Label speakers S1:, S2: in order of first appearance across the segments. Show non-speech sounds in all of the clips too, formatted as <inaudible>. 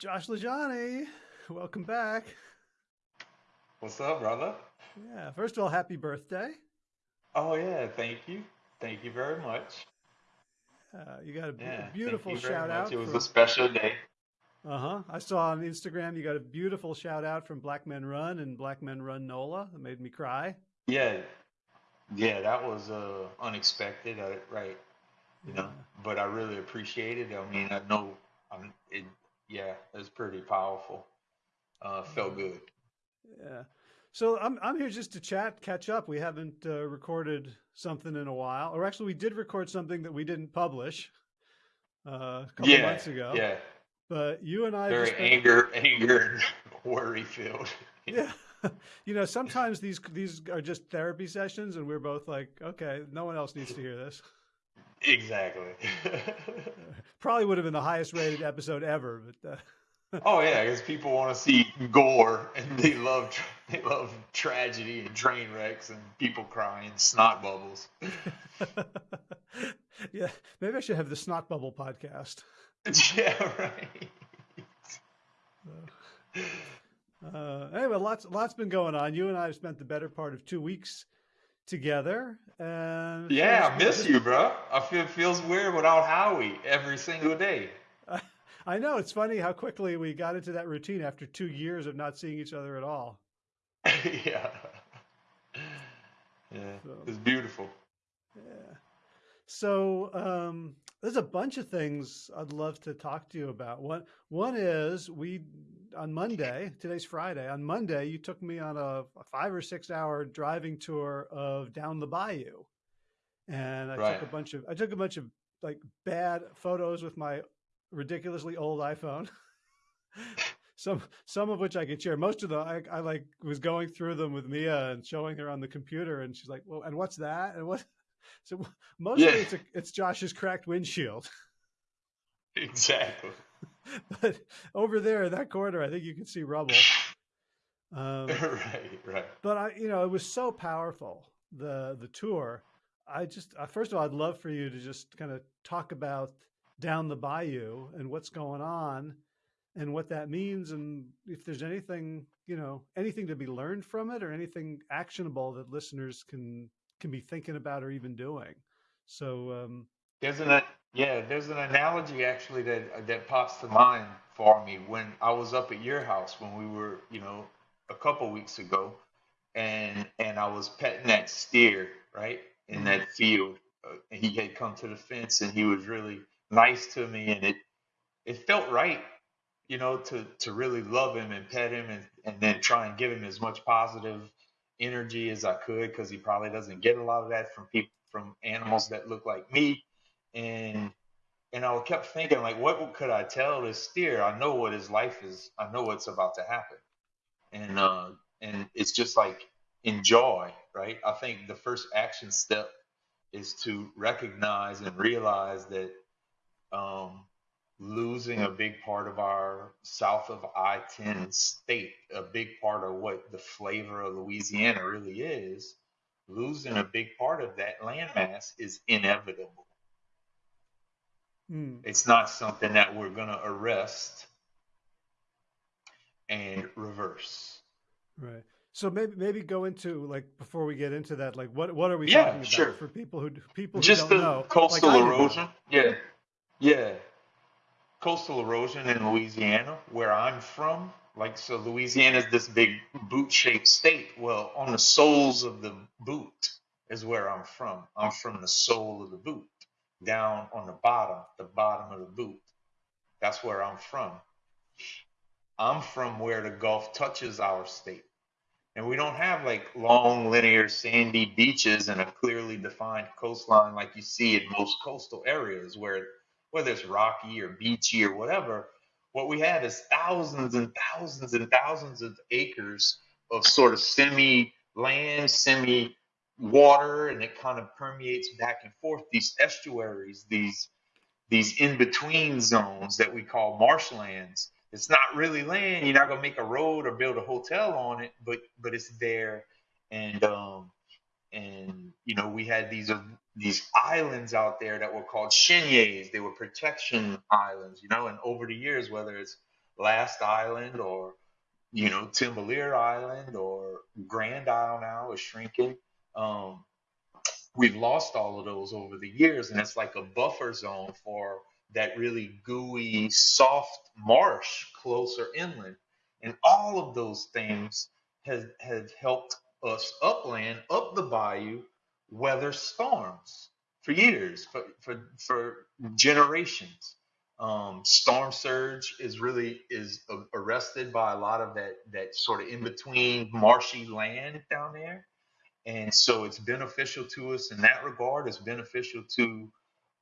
S1: Josh LaJaunie, welcome back.
S2: What's up, brother?
S1: Yeah, first of all, happy birthday.
S2: Oh yeah, thank you, thank you very much.
S1: Uh, you got a
S2: Yeah,
S1: beautiful shout out
S2: It was a special day.
S1: Uh huh. I saw on Instagram you got a beautiful shout out from Black Men Run and Black Men Run NOLA. That made me cry.
S2: Yeah, yeah, that was uh, unexpected, uh, right? You
S1: Yeah,
S2: know, but I really appreciate it. I mean, I know, I'm, it, yeah, it's pretty powerful. Uh, felt good.
S1: yeah. So I'm I'm here just to chat, catch up. We haven't uh, recorded something in a while, or actually, we did record something that we didn't publish uh, a couple
S2: Yeah,
S1: months ago.
S2: yeah,
S1: But you and I just
S2: very
S1: spent
S2: anger, anger, <laughs> worry filled. <laughs>
S1: Yeah. You know, sometimes these these are just therapy sessions and we're both like, okay, no one else needs to hear this.
S2: Exactly.
S1: Uh, <laughs> Probably would have been the highest rated episode ever, but <laughs>
S2: Oh yeah, because people want to see gore and they love they love tragedy and train wrecks and people crying, snot bubbles.
S1: uh, <laughs> yeah, maybe I should have the snot bubble podcast.
S2: Yeah, right.
S1: Uh, uh, anyway, lots lots been going on. You and I have spent the better part of two weeks together, and
S2: Yeah, I miss you, bro. I feel it feels weird without Howie every single day.
S1: I, <laughs> I know it's funny how quickly we got into that routine after two years of not seeing each other at all. <laughs>
S2: Yeah, yeah,
S1: So.
S2: it's beautiful.
S1: Yeah. So um, there's a bunch of things I'd love to talk to you about. One one is we on Monday. Today's Friday. On Monday, you took me on a, a five or six hour driving tour of down the bayou, and I took a bunch of I took a bunch of like bad photos with my ridiculously old iPhone. <laughs> some some of which I could share. Most of them I, I like was going through them with Mia and showing her on the computer, and she's like, "Well, and what's that? And what?" <laughs> So mostly
S2: Yeah,
S1: it's a, it's Josh's cracked windshield,
S2: exactly. <laughs>
S1: but over there in that corner, I think you can see rubble. Um, <laughs>
S2: Right, right.
S1: but I, you know, it was so powerful the the tour. I just uh, first of all, I'd love for you to just kind of talk about down the bayou and what's going on and what that means and if there's anything you know anything to be learned from it or anything actionable that listeners can can be thinking about or even doing so um
S2: There's an yeah, there's an analogy actually that that pops to mind for me when I was up at your house when we were, you know, a couple weeks ago, and and I was petting that steer right in
S1: mhm,
S2: that field. Uh, and he had come to the fence and he was really nice to me, and it it felt right, you know, to to really love him and pet him and and then try and give him as much positive energy as I could because he probably doesn't get a lot of that from people from animals that look like me and and I kept thinking like what could I tell this steer? I know what his life is I know what's about to happen. And uh and it's just like enjoy right? I think the first action step is to recognize and realize that um losing a big part of our south of I-10 state a big part of what the flavor of Louisiana really is losing a big part of that landmass is inevitable
S1: mm,
S2: it's not something that we're going to arrest and reverse.
S1: right so maybe maybe go into like before we get into that like what what are we
S2: Yeah,
S1: talking
S2: sure.
S1: about for people who people who
S2: Just
S1: don't
S2: the
S1: know
S2: coastal
S1: didn't
S2: erosion. Yeah. Yeah. Coastal erosion in Louisiana, where I'm from. Like, so Louisiana is this big boot shaped state. Well, on the soles of the boot is where I'm from. I'm from the sole of the boot, down on the bottom, the bottom of the boot. That's where I'm from. I'm from where the Gulf touches our state. And we don't have like long, linear, sandy beaches and a clearly defined coastline like you see in most coastal areas where whether it's rocky or beachy or whatever, what we have is thousands and thousands and thousands of acres of sort of semi land, semi water, and it kind of permeates back and forth these estuaries, these these in between zones that we call marshlands. It's not really land. You're not gonna make a road or build a hotel on it, but but it's there, and um, and you know we had these uh, these islands out there that were called cheniers. They were protection islands, you know. And over the years, whether it's Last Island or you know Timbalier Island or Grand Isle now is shrinking. Um, we've lost all of those over the years, and it's like a buffer zone for that really gooey, soft marsh closer inland. And all of those things have, have helped us upland, up the bayou, weather storms for years, for, for, for generations. Um, storm surge is really is arrested by a lot of that that sort of in between marshy land down there and so it's beneficial to us in that regard. It's beneficial to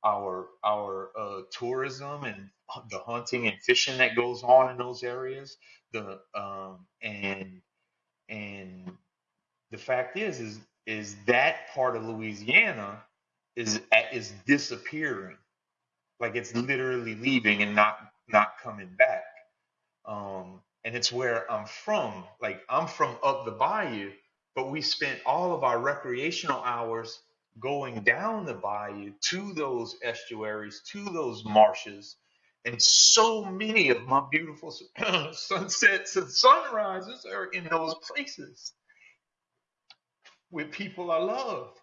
S2: our our uh, tourism and the hunting and fishing that goes on in those areas. The um, and and the fact is is is that part of Louisiana is is disappearing, like it's literally leaving and not not coming back. Um, and it's where I'm from. Like I'm from up the bayou, but we spent all of our recreational hours going down the bayou to those estuaries, to those marshes. And so many of my beautiful <clears throat> sunsets and sunrises are in those places with people I love.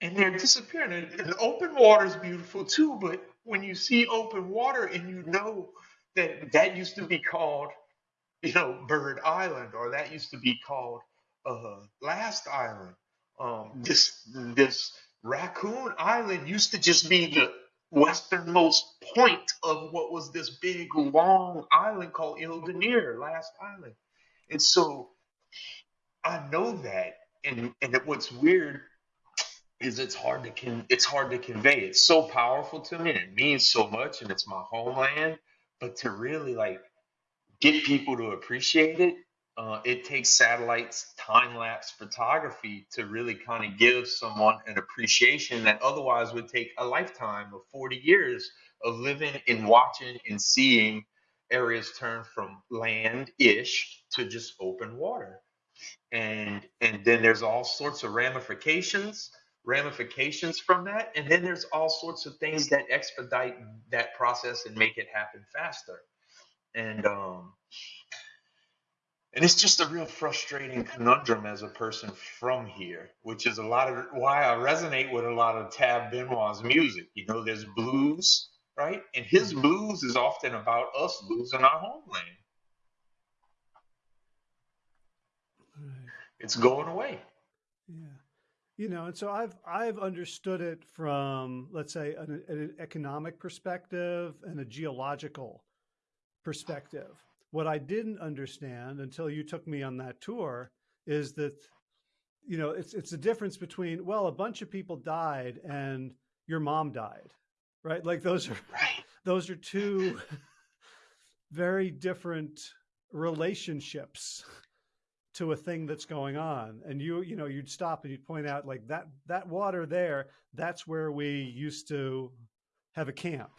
S2: And they're disappearing. And, and open water is beautiful too, but when you see open water and you know that that used to be called, you know, Bird Island, or that used to be called uh, Last Island, um, this this Raccoon Island used to just be the westernmost point of what was this big long island called Isle Dernière, Last Island. And so I know that, and and what's weird is it's hard to con- it's hard to convey. It's so powerful to me, and it means so much, and it's my homeland. But to really like get people to appreciate it uh, it takes satellites time lapse photography to really kind of give someone an appreciation that otherwise would take a lifetime of 40 years of living and watching and seeing areas turn from land ish to just open water. And and then there's all sorts of ramifications ramifications from that and then there's all sorts of things that expedite that process and make it happen faster and um and it's just a real frustrating conundrum as a person from here, which is a lot of why I resonate with a lot of Tab Benoit's music. You know, there's blues, right? And his mm-hmm. blues is often about us losing our homeland. It's going away.
S1: Yeah. You know, and so I've I've understood it from let's say an, an economic perspective and a geological perspective what I didn't understand until you took me on that tour is that, you know, it's it's a difference between well, a bunch of people died and your mom died, right? Like those are
S2: right. <laughs>
S1: those are two <laughs> very different relationships to a thing that's going on and you you know you'd stop and you'd point out like that that water there that's where we used to have a camp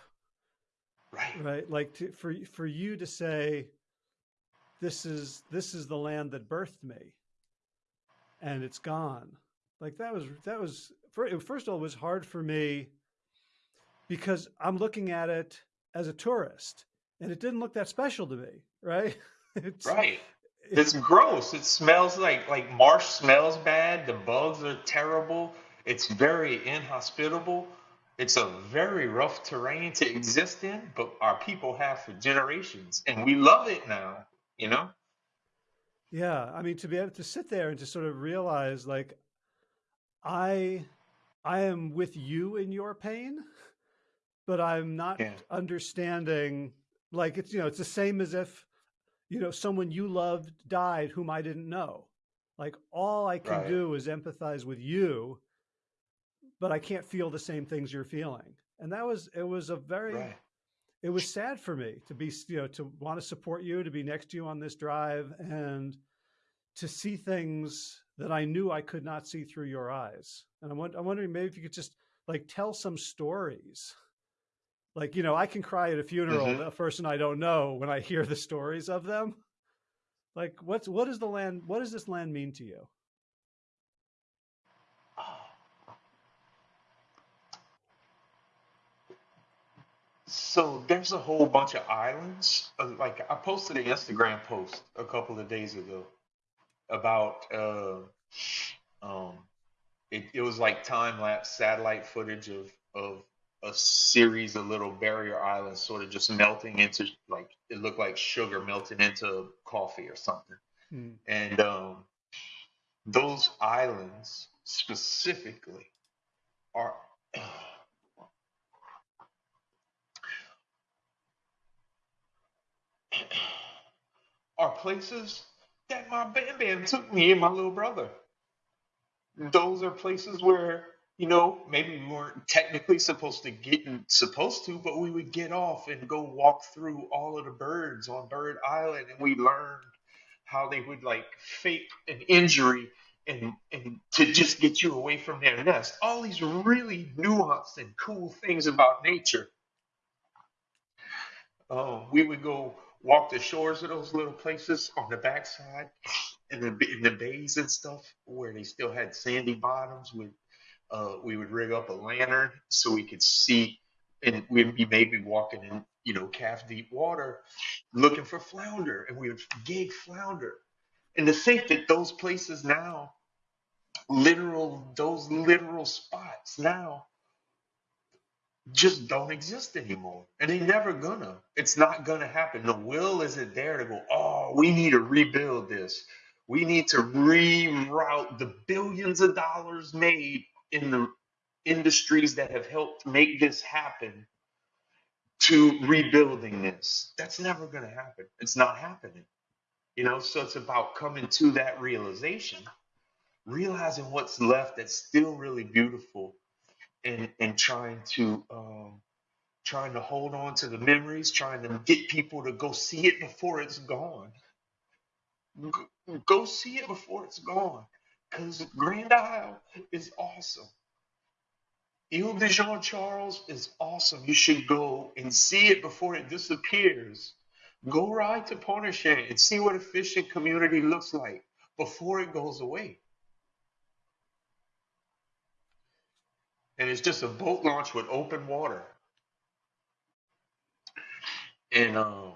S2: right
S1: right like to, for for you to say this is this is the land that birthed me. And it's gone. Like that was that was first of all it was hard for me because i'm looking at it as a tourist and it didn't look that special to me right? <laughs>
S2: It's, right. it's gross. It smells like like marsh smells bad. The bugs are terrible. It's very inhospitable. It's a very rough terrain to exist in but our people have for generations and we love it now you know?
S1: Yeah, I mean to be able to sit there and to sort of realize like I I am with you in your pain, but I'm not yeah. understanding like it's you know, it's the same as if you know someone you loved died whom I didn't know. Like all I can right. do is empathize with you, but I can't feel the same things you're feeling. And that was it was a very right it was sad for me to be, you know, to want to support you, to be next to you on this drive and to see things that I knew I could not see through your eyes. And I'm, I'm wondering maybe if you could just like tell some stories. Like, you know, I can cry at a funeral, mm -hmm. a person I don't know when I hear the stories of them. Like what's, what is the land, what does this land mean to you?
S2: So there's a whole bunch of islands. uh, Like I posted an Instagram post a couple of days ago about uh, um, it, it was like time lapse satellite footage of of a series of little barrier islands sort of just melting into like it looked like sugar melting into coffee or something.
S1: Mm.
S2: And um, those islands specifically are are places that my bam bam took me and my little brother. Those are places where, you know, maybe we weren't technically supposed to get supposed to, but we would get off and go walk through all of the birds on Bird Island and we learned how they would like fake an injury and and to just get you away from their nest. All these really nuanced and cool things about nature Oh, we would go walk the shores of those little places on the backside and the in the bays and stuff where they still had sandy bottoms. With uh, we would rig up a lantern so we could see, and we'd be maybe walking in you know calf deep water looking for flounder, and we would gig flounder. And to think that those places now, literal those literal spots now just don't exist anymore. And they never gonna. It's not gonna happen. The will isn't there to go, oh, we need to rebuild this. We need to reroute the billions of dollars made in the industries that have helped make this happen to rebuilding this. That's never gonna happen. It's not happening. You know, so it's about coming to that realization, realizing what's left that's still really beautiful and and trying to um, trying to hold on to the memories, trying to get people to go see it before it's gone. Go, see it before it's gone, because Grand Isle is awesome. Ile de Jean Charles is awesome. You should go and see it before it disappears. Go ride to Pointe-à-Pitre and see what a fishing community looks like before it goes away. And it's just a boat launch with open water. And um,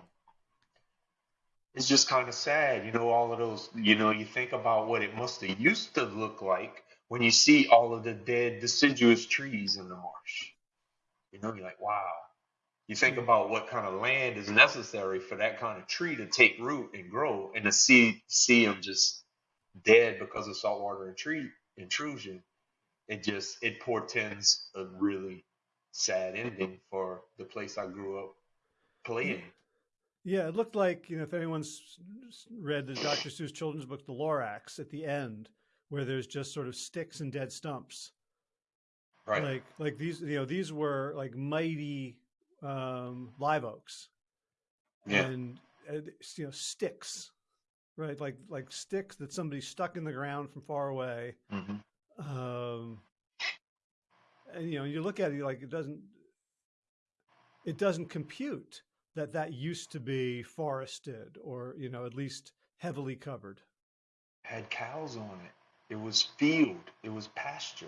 S2: it's just kind of sad, you know, all of those, you know, you think about what it must have used to look like when you see all of the dead deciduous trees in the marsh. You know, you're like, wow. You think about what kind of land is necessary for that kind of tree to take root and grow, and to see see them just dead because of saltwater intrusion. It just it portends a really sad ending for the place I grew up playing.
S1: Yeah, it looked like, you know, if anyone's read the Dr. Seuss children's book, The Lorax, at the end, where there's just sort of sticks and dead stumps.
S2: Right.
S1: Like, like these, you know, these were like mighty um, live oaks
S2: Yeah.
S1: and, uh, you know, sticks, right? Like, like sticks that somebody stuck in the ground from far away.
S2: hmm
S1: Um, and, you know, you look at it, like, it doesn't, it doesn't compute that that used to be forested or, you know, at least heavily covered.
S2: Had cows on it. It was field. It was pasture.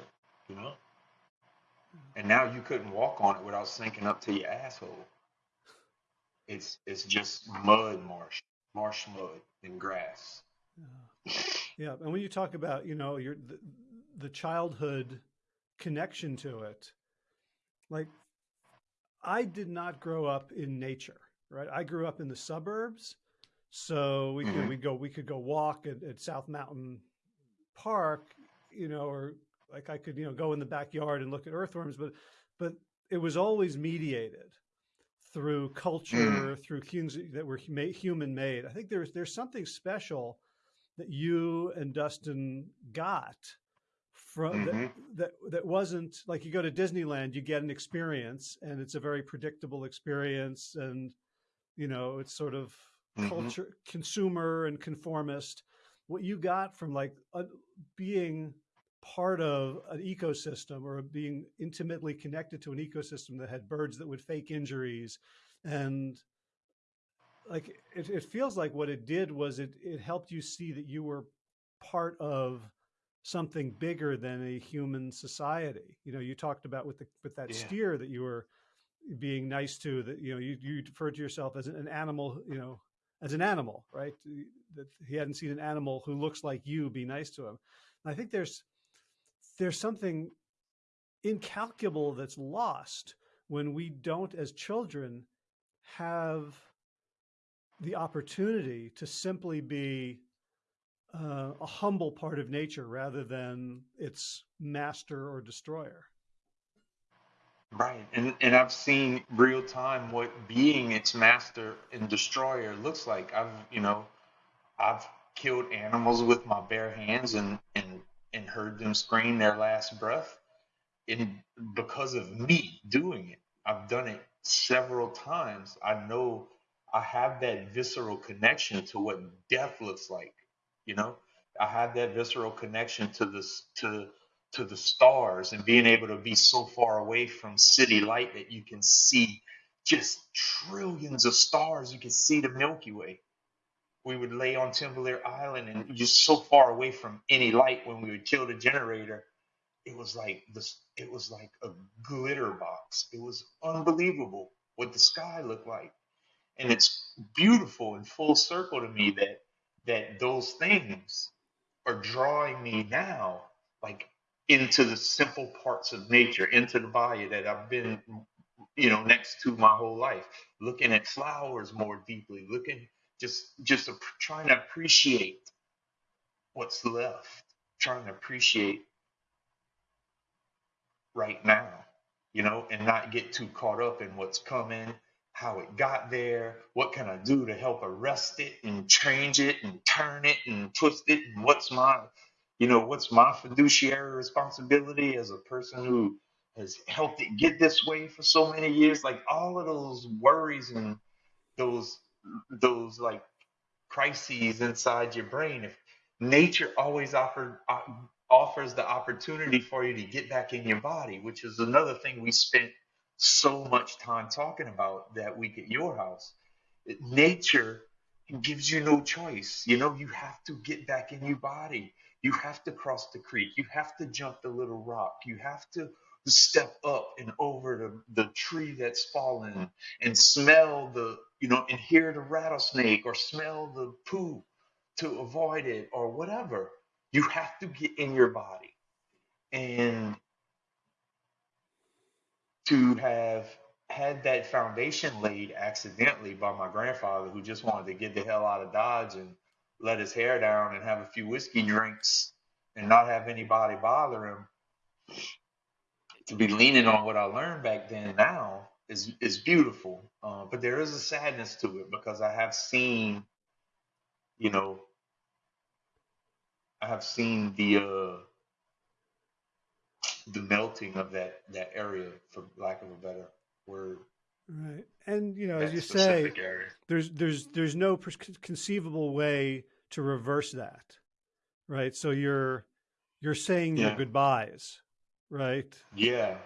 S2: You know. And now you couldn't walk on it without sinking up to your asshole. It's it's just mud marsh, marsh mud and grass.
S1: Yeah. Yeah, and when you talk about, you know, your the, the childhood connection to it, like I did not grow up in nature, right? I grew up in the suburbs, so we could
S2: hmm
S1: we go we could go walk at, at South Mountain Park, you know, or like I could you know go in the backyard and look at earthworms, but but it was always mediated through culture, through things that were human made. I think there's there's something special that you and Dustin got from that
S2: hmm
S1: that that wasn't like you go to Disneyland, you get an experience and it's a very predictable experience and you know, it's sort of
S2: hmm
S1: culture consumer and conformist. What you got from like uh, being part of an ecosystem or being intimately connected to an ecosystem that had birds that would fake injuries and like it, it feels like what it did was it it helped you see that you were part of something bigger than a human society. You know, you talked about with the with that
S2: Yeah.
S1: steer that you were being nice to that you know you you referred to yourself as an animal you know as an animal right that he hadn't seen an animal who looks like you be nice to him and i think there's there's something incalculable that's lost when we don't as children have the opportunity to simply be uh, a humble part of nature rather than its master or destroyer
S2: Right. And and I've seen real time what being its master and destroyer looks like. I've, you know, I've killed animals with my bare hands and and and heard them scream their last breath and because of me doing it. I've done it several times. I know I have that visceral connection to what death looks like, you know? I have that visceral connection to this to to the stars and being able to be so far away from city light that you can see just trillions of stars. You can see the Milky Way. We would lay on Timbalier Island and just so far away from any light when we would kill the generator. It was like this it was like a glitter box. It was unbelievable what the sky looked like. And it's beautiful and full circle to me that that those things are drawing me now like into the simple parts of nature, into the body that I've been, you know, next to my whole life, looking at flowers more deeply, looking just just trying to appreciate what's left, trying to appreciate right now, you know, and not get too caught up in what's coming, how it got there, what can I do to help arrest it and change it and turn it and twist it, and what's my you know, what's my fiduciary responsibility as a person who has helped it get this way for so many years? Like all of those worries and those those like crises inside your brain. If nature always offered uh, offers the opportunity for you to get back in your body, which is another thing we spent so much time talking about that week at your house. Nature gives you no choice. You know, you have to get back in your body. You have to cross the creek. You have to jump the little rock. You have to step up and over the, the tree that's fallen and smell the, you know, and hear the rattlesnake or smell the poo to avoid it or whatever. You have to get in your body. And to have had that foundation laid accidentally by my grandfather who just wanted to get the hell out of Dodge and let his hair down and have a few whiskey drinks and not have anybody bother him to be leaning on what I learned back then now is is beautiful. Uh, but there is a sadness to it because I have seen, you know, I have seen the uh, the melting of that that area, for lack of a better word.
S1: Right. And you know, as you say, area. there's there's there's no conceivable way to reverse that. Right? So you're you're saying yeah. your goodbyes, right?
S2: Yeah.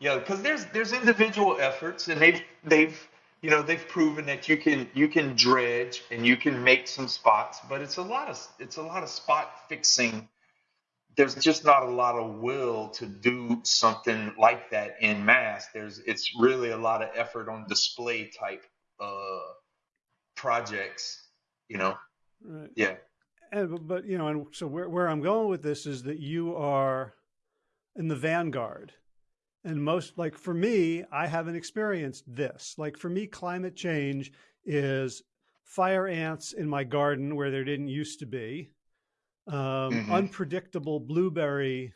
S2: Yeah, cuz there's there's individual efforts and they've they've you know, they've proven that you can you can dredge and you can make some spots, but it's a lot of it's a lot of spot fixing there's just not a lot of will to do something like that in mass. There's it's really a lot of effort on display type uh, projects, you know. Right. Yeah.
S1: And but you know, and so where where I'm going with this is that you are in the vanguard. And most like for me, I haven't experienced this. Like for me, climate change is fire ants in my garden where there didn't used to be um, mm-hmm. unpredictable blueberry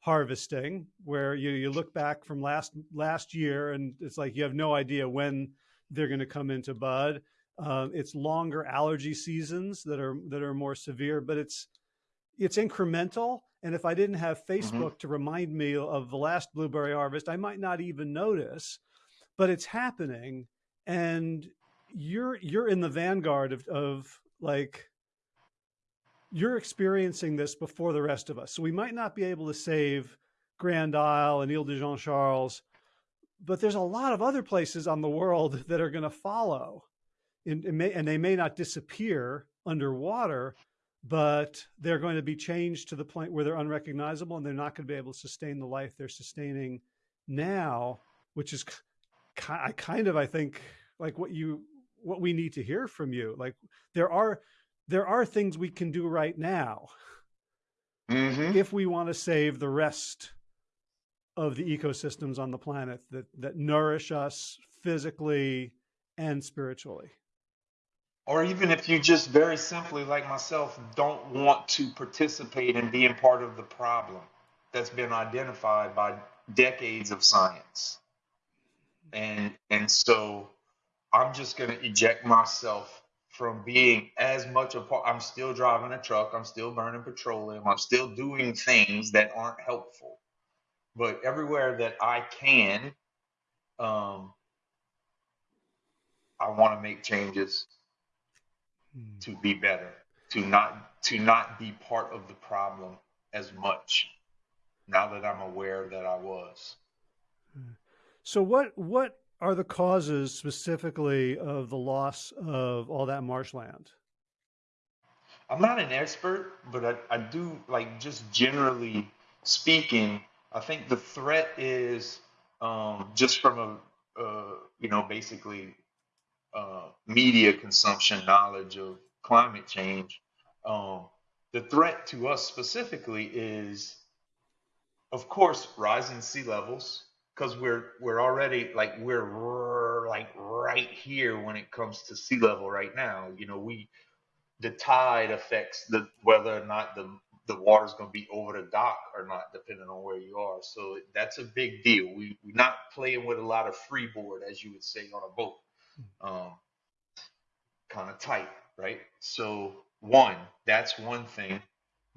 S1: harvesting, where you you look back from last last year and it's like you have no idea when they're going to come into bud. Uh, it's longer allergy seasons that are that are more severe, but it's it's incremental. And if I didn't have mm-hmm. Facebook mm-hmm. to remind me of the last blueberry harvest, I might not even notice. But it's happening, and you're you're in the vanguard of of like you're experiencing this before the rest of us. So we might not be able to save Grand Isle and Ile de Jean Charles, but there's a lot of other places on the world <laughs> that are going to follow. In may, and they may not disappear underwater, but they're going to be changed to the point where they're unrecognizable and they're not going to be able to sustain the life they're sustaining now, which is I kind of I think like what you what we need to hear from you. Like there are there are things we can do right now
S2: Mm-hmm.
S1: if we want to save the rest of the ecosystems on the planet that that nourish us physically and spiritually.
S2: Or even if you just very simply, like myself, don't want to participate in being part of the problem that's been identified by decades of science. And and so I'm just gonna eject myself from being as much a part. I'm still driving a truck, I'm still burning petroleum, I'm still doing things that aren't helpful. But everywhere that I can, um, I want to make changes
S1: Hmm.
S2: to be better, to not to not be part of the problem as much. Now that I'm aware that I was.
S1: So what what are the causes specifically of the loss of all that marshland?
S2: I'm not an expert, but I, I do like just generally speaking, I think the threat is um, just from a uh, you know basically uh, media consumption knowledge of climate change. Um, the threat to us specifically is, of course, rising sea levels because we're we're already like we're like right here when it comes to sea level right now. You know, we the tide affects the whether or not the the water's going to be over the dock or not, depending on where you are. So that's a big deal. We we're not playing with a lot of freeboard, as you would say on a boat. Um, kind of tight, right? So one, that's one thing.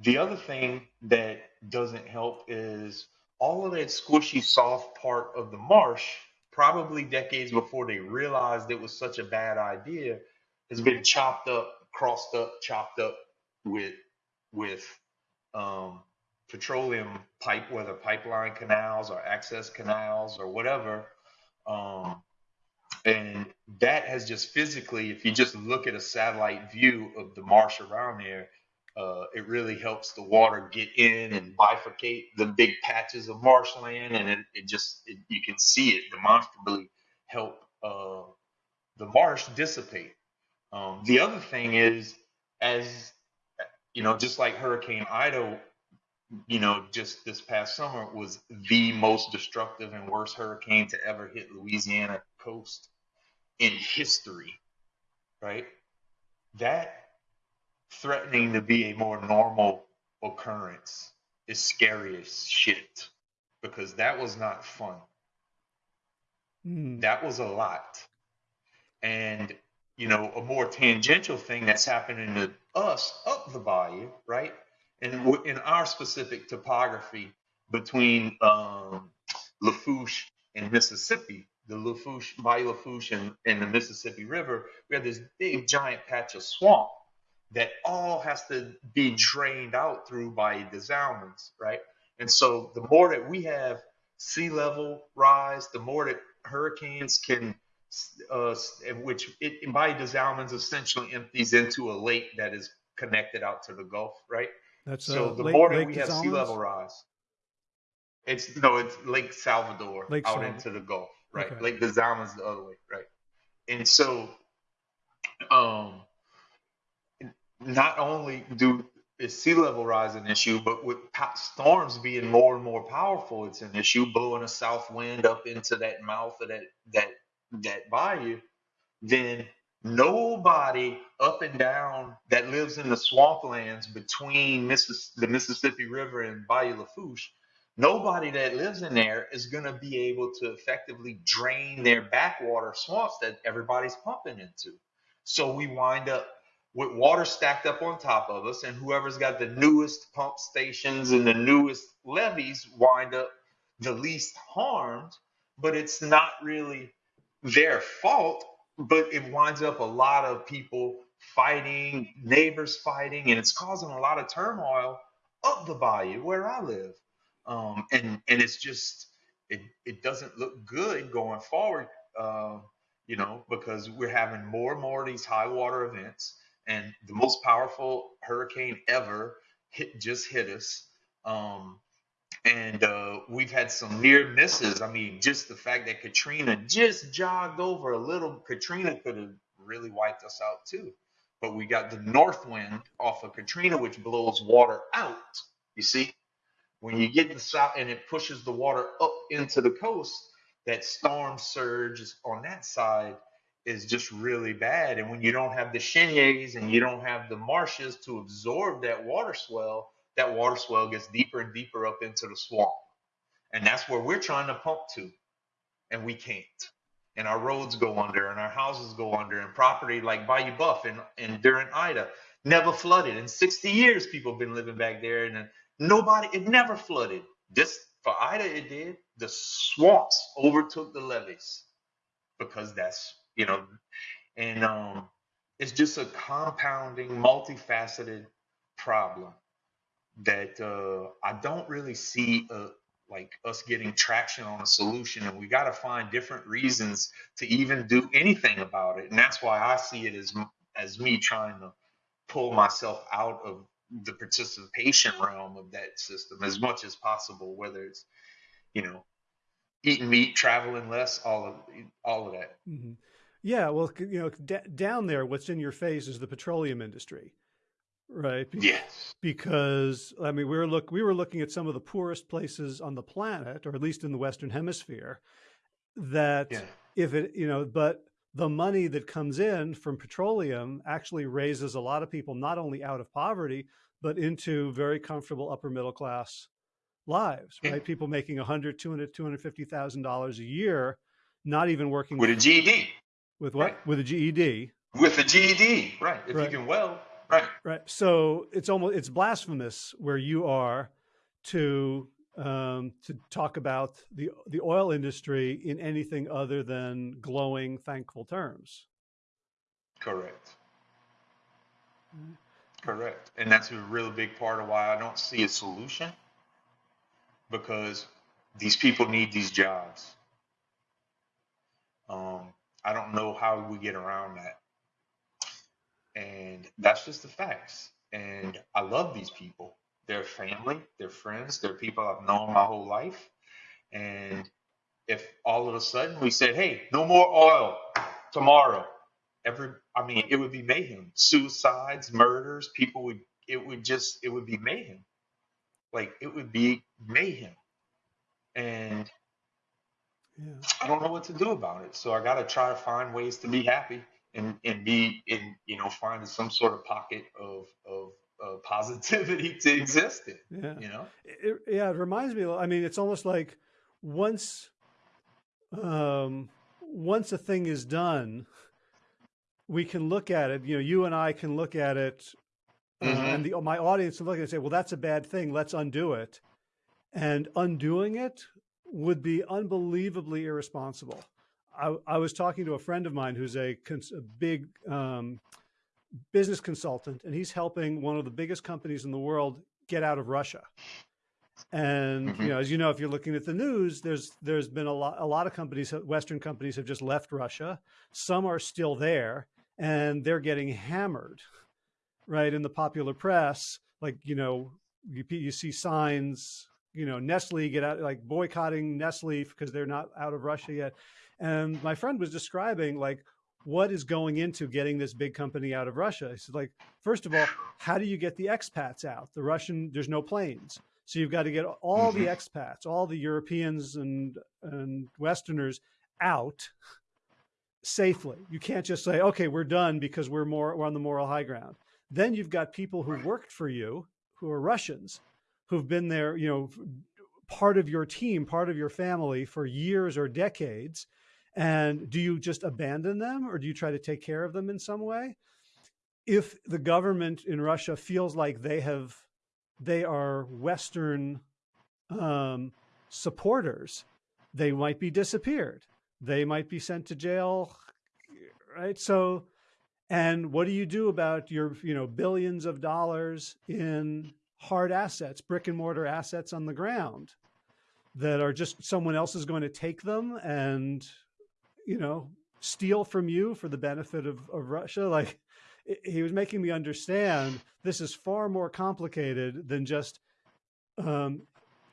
S2: The other thing that doesn't help is all of that squishy, soft part of the marsh, probably decades before they realized it was such a bad idea, has been chopped up, crossed up, chopped up with with um, petroleum pipe, whether pipeline canals or access canals or whatever. Um, and that has just physically, if you just look at a satellite view of the marsh around there, uh, it really helps the water get in and bifurcate the big patches of marshland, and it, it just it, you can see it demonstrably help uh, the marsh dissipate. Um, the other thing is, as you know, just like Hurricane Ida, you know, just this past summer was the most destructive and worst hurricane to ever hit Louisiana coast in history, right? That threatening to be a more normal occurrence is scary as shit because that was not fun.
S1: Hmm.
S2: That was a lot. And, you know, a more tangential thing that's happening to us up the bayou, right? And in our specific topography between um, Lafourche and Mississippi, the Lafourche, Bayou Lafourche and, and the Mississippi River, we have this big giant patch of swamp that all has to be drained out through Bayou des Allemands, right? And so the more that we have sea level rise, the more that hurricanes can, uh, which it, Bayou des Allemands essentially empties into a lake that is connected out to the Gulf, right?
S1: That's
S2: So the
S1: Lake,
S2: more that
S1: Lake
S2: we have sea level rise, it's no, it's Lake Salvador
S1: Lake
S2: out
S1: Salvador.
S2: into the Gulf, right?
S1: Okay.
S2: Lake des Allemands the other way, right? And so, um, not only do is sea level rise an issue, but with storms being more and more powerful, it's an issue. Blowing a south wind up into that mouth of that that that bayou, then nobody up and down that lives in the swamplands between Missis- the Mississippi River and Bayou Lafourche, nobody that lives in there is going to be able to effectively drain their backwater swamps that everybody's pumping into. So we wind up with water stacked up on top of us, and whoever's got the newest pump stations and the newest levees wind up the least harmed, but it's not really their fault, but it winds up a lot of people fighting, neighbors fighting, and it's causing a lot of turmoil up the bayou where I live. Um, and and it's just it it doesn't look good going forward, uh, you know, because we're having more and more of these high water events, and the most powerful hurricane ever hit just hit us. Um, and uh, we've had some near misses. I mean, just the fact that Katrina just jogged over a little, Katrina could have really wiped us out too. But we got the north wind off of Katrina, which blows water out. You see, when you get the south and it pushes the water up into the coast, that storm surge is on that side is just really bad. And when you don't have the cheniers and you don't have the marshes to absorb that water swell, that water swell gets deeper and deeper up into the swamp. And that's where we're trying to pump to, and we can't. And our roads go under, and our houses go under, and property like Bayou Boeuf and, and during Ida never flooded. In 60 years, people have been living back there, and nobody, it never flooded. This for Ida, it did. The swamps overtook the levees because that's you know, and um, it's just a compounding, multifaceted problem that uh, I don't really see uh, like us getting traction on a solution, and we got to find different reasons to even do anything about it. And that's why I see it as as me trying to pull myself out of the participation realm of that system as much as possible, whether it's you know eating meat, traveling less, all of all of that.
S1: Mm-hmm. Yeah, well, you know, d- down there, what's in your face is the petroleum industry right?
S2: Yes.
S1: Because I mean, we were look we were looking at some of the poorest places on the planet, or at least in the Western Hemisphere, that yeah. if it you know, but the money that comes in from petroleum actually raises a lot of people not only out of poverty but into very comfortable upper middle class lives right yeah. people making 100 200 250000 dollars a year not even working
S2: with a ged
S1: with what right. with a ged
S2: with a ged right if right. you can weld Right.
S1: Right. So it's almost it's blasphemous where you are to um, to talk about the the oil industry in anything other than glowing, thankful terms.
S2: Correct. Mm-hmm. Correct. And that's a real big part of why I don't see a solution because these people need these jobs. Um, I don't know how we get around that. And that's just the facts. And I love these people. They're family, they're friends, they're people I've known my whole life. And if all of a sudden we said, hey, no more oil tomorrow, every I mean, it would be mayhem. Suicides, murders, people would it would just it would be mayhem. Like it would be mayhem. And yeah. I don't know what to do about it. So I gotta try to find ways to be happy and and be in you know find some sort of pocket of of uh, <laughs> positivity to exist in. Yeah. You know.
S1: It, yeah, it reminds me. I mean, it's almost like once, um, once a thing is done, we can look at it. You know, you and I can look at it, uh, mm-hmm. and the, my audience can look at it and say, "Well, that's a bad thing. Let's undo it." And undoing it would be unbelievably irresponsible. I, I, was talking to a friend of mine who's a, a big um, business consultant, and he's helping one of the biggest companies in the world get out of Russia. And mm-hmm. you know, as you know, if you're looking at the news, there's there's been a lot a lot of companies, Western companies, have just left Russia. Some are still there, and they're getting hammered, right? In the popular press, like you know, you, you see signs, you know, Nestle get out, like boycotting Nestle because they're not out of Russia yet. And my friend was describing like what is going into getting this big company out of Russia. He said, like, first of all, how do you get the expats out? The Russian, there's no planes. So you've got to get all the mm-hmm. expats, all the Europeans and, and Westerners out safely. You can't just say, okay, we're done because we're more we're on the moral high ground. Then you've got people who worked for you who are Russians, who've been there, you know, part of your team, part of your family for years or decades, and do you just abandon them or do you try to take care of them in some way? If the government in Russia feels like they have, they are Western um, supporters, they might be disappeared. They might be sent to jail, right? So, and what do you do about your, you know, billions of dollars in hard assets, brick and mortar assets on the ground that are just someone else is going to take them and you know, steal from you for the benefit of, of Russia. Like he was making me understand this is far more complicated than just um,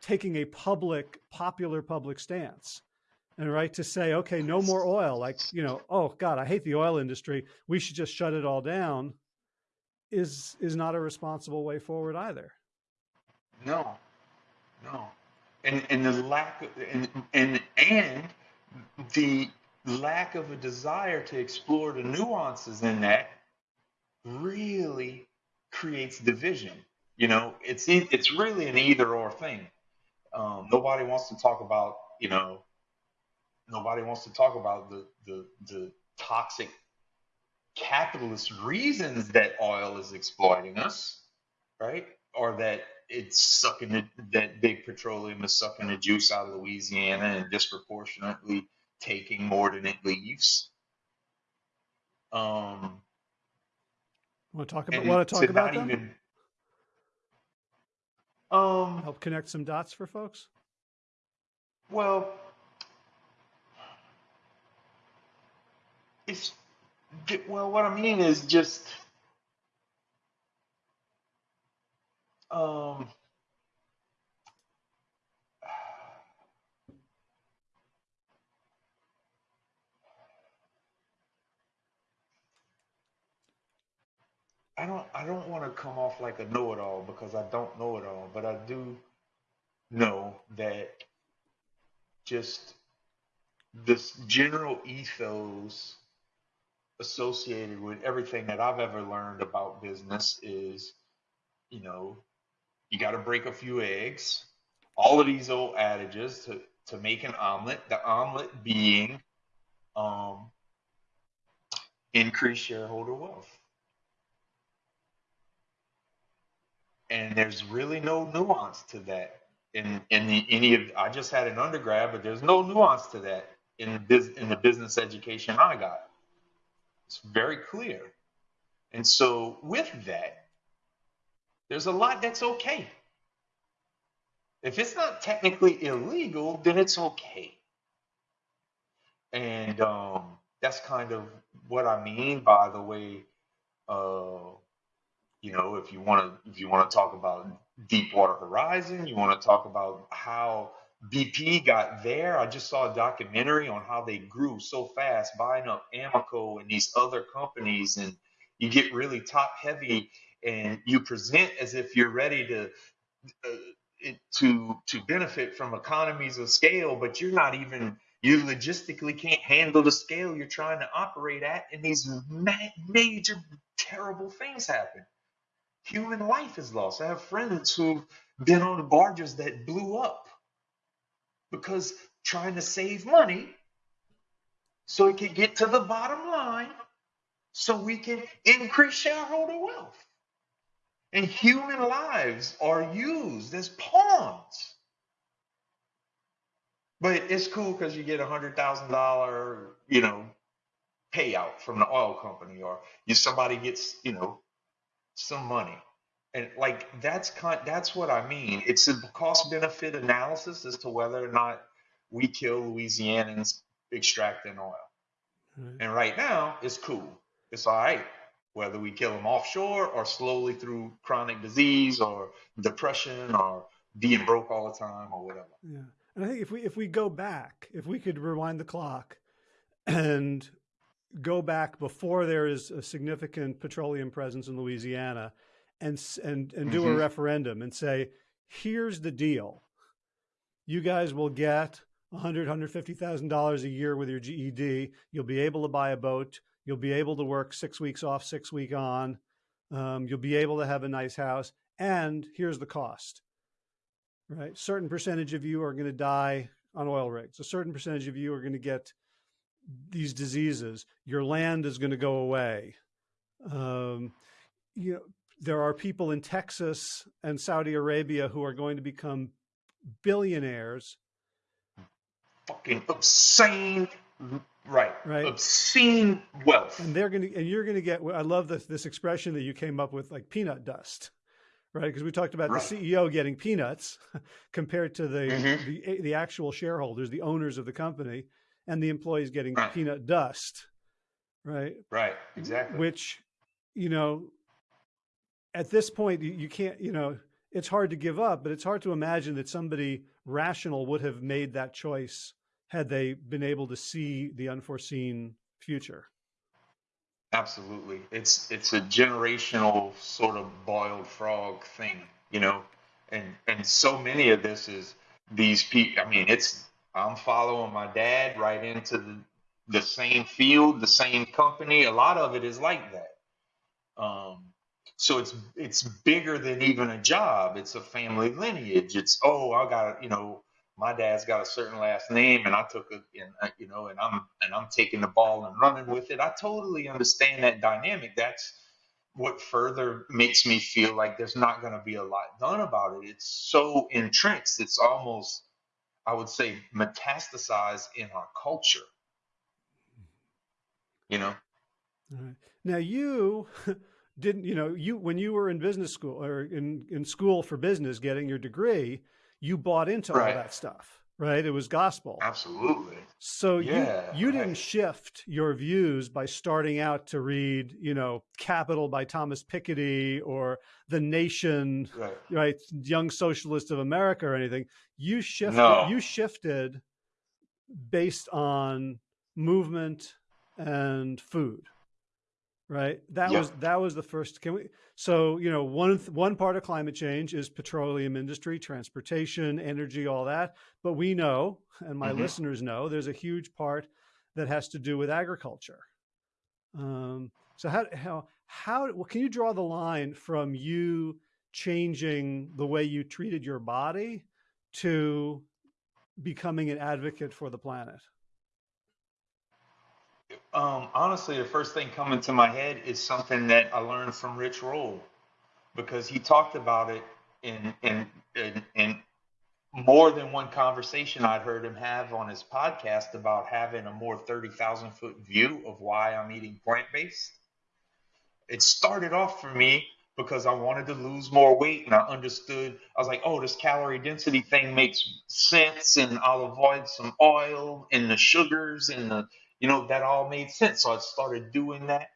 S1: taking a public, popular public stance and right to say, okay, no more oil. Like, you know, oh God, I hate the oil industry. We should just shut it all down is is not a responsible way forward either.
S2: No, no. And and the lack of, and and and the lack of a desire to explore the nuances in that really creates division. You know, it's it's really an either or thing. Um, nobody wants to talk about, you know, nobody wants to talk about the the, the toxic capitalist reasons that oil is exploiting us, right? Or that it's sucking the, that big petroleum is sucking the juice out of Louisiana and disproportionately taking more than it leaves. Um,
S1: Want to talk about want to talk about them?
S2: even um,
S1: Help connect some dots for folks.
S2: well, it's well, what I mean is just um, I don't I don't want to come off like a know-it-all because I don't know it all, but I do know that just this general ethos associated with everything that I've ever learned about business is, you know, you got to break a few eggs. All of these old adages to to make an omelet. The omelet being um, increase shareholder wealth. and there's really no nuance to that in in the, any of I just had an undergrad, but there's no nuance to that in the in the business education I got. It's very clear, and so with that, there's a lot that's okay. If it's not technically illegal, then it's okay, and um, that's kind of what I mean by the way. Uh, you know, if you want to, if you want to talk about Deepwater Horizon, you want to talk about how BP got there. I just saw a documentary on how they grew so fast, buying up Amoco and these other companies, and you get really top heavy, and you present as if you're ready to uh, to to benefit from economies of scale, but you're not even you logistically can't handle the scale you're trying to operate at, and these ma- major terrible things happen human life is lost. I have friends who've been on barges that blew up because trying to save money so it can get to the bottom line so we can increase shareholder wealth. And human lives are used as pawns. But it's cool because you get a hundred thousand dollar, you know, payout from the oil company, or you somebody gets, you know, some money. And like that's kind that's what I mean. It's a cost benefit analysis as to whether or not we kill Louisianans extracting oil.
S1: Right.
S2: And right now, it's cool. It's all right. Whether we kill them offshore or slowly through chronic disease or depression or being broke all the time or whatever.
S1: Yeah. And I think if we if we go back, if we could rewind the clock and go back before there is a significant petroleum presence in Louisiana and and and do a
S2: hmm
S1: referendum and say, here's the deal. You guys will get a hundred, hundred fifty thousand dollars a year with your GED. You'll be able to buy a boat. You'll be able to work six weeks off, six week on. Um, you'll be able to have a nice house. And here's the cost, right? Certain percentage of you are going to die on oil rigs. A certain percentage of you are going to get these diseases. Your land is going to go away. Um, you know, there are people in Texas and Saudi Arabia who are going to become billionaires,
S2: Fucking obscene, right?
S1: right?
S2: Obscene wealth.
S1: And they're going to, and you're going to get. I love this this expression that you came up with, like peanut dust, right? Because we talked about the CEO getting peanuts <laughs> compared to the
S2: hmm
S1: the the actual shareholders, the owners of the company, and the employees getting
S2: Right.
S1: peanut dust, right?
S2: Right. Exactly.
S1: Which, you know, at this point you, can't, you know, it's hard to give up, but it's hard to imagine that somebody rational would have made that choice had they been able to see the unforeseen future.
S2: Absolutely. It's it's a generational sort of boiled frog thing, you know. And and so many of this is these people I mean, it's I'm following my dad right into the the same field, the same company. A lot of it is like that. Um, so it's it's bigger than even a job. It's a family lineage. It's oh, I got you know my dad's got a certain last name and I took it and uh, you know and I'm and I'm taking the ball and running with it. I totally understand that dynamic. That's what further makes me feel like there's not going to be a lot done about it. It's so entrenched. It's almost I would say metastasized in our culture. You know.
S1: Now you <laughs> didn't you know you when you were in business school or in in school for business getting your degree you bought into right. all that stuff, right? It was gospel.
S2: Absolutely.
S1: So yeah, you you didn't shift your views by starting out to read, you know, Capital by Thomas Piketty or The Nation, right? right Young Socialist of America or anything. You shifted. No. You shifted based on movement and food right? That yep. was that was the first. Can we? So you know, one one part of climate change is petroleum industry, transportation, energy, all that. But we know, and my mm -hmm. listeners know, there's a huge part that has to do with agriculture. Um, so how how how well, can you draw the line from you changing the way you treated your body to becoming an advocate for the planet?
S2: Um, honestly, the first thing coming to my head is something that I learned from Rich Roll because he talked about it in in in, in more than one conversation I'd heard him have on his podcast about having a more 30,000 foot view of why I'm eating plant based. It started off for me because I wanted to lose more weight and I understood, I was like, oh, this calorie density thing makes sense and I'll avoid some oil and the sugars and the you know, that all made sense. So I started doing that.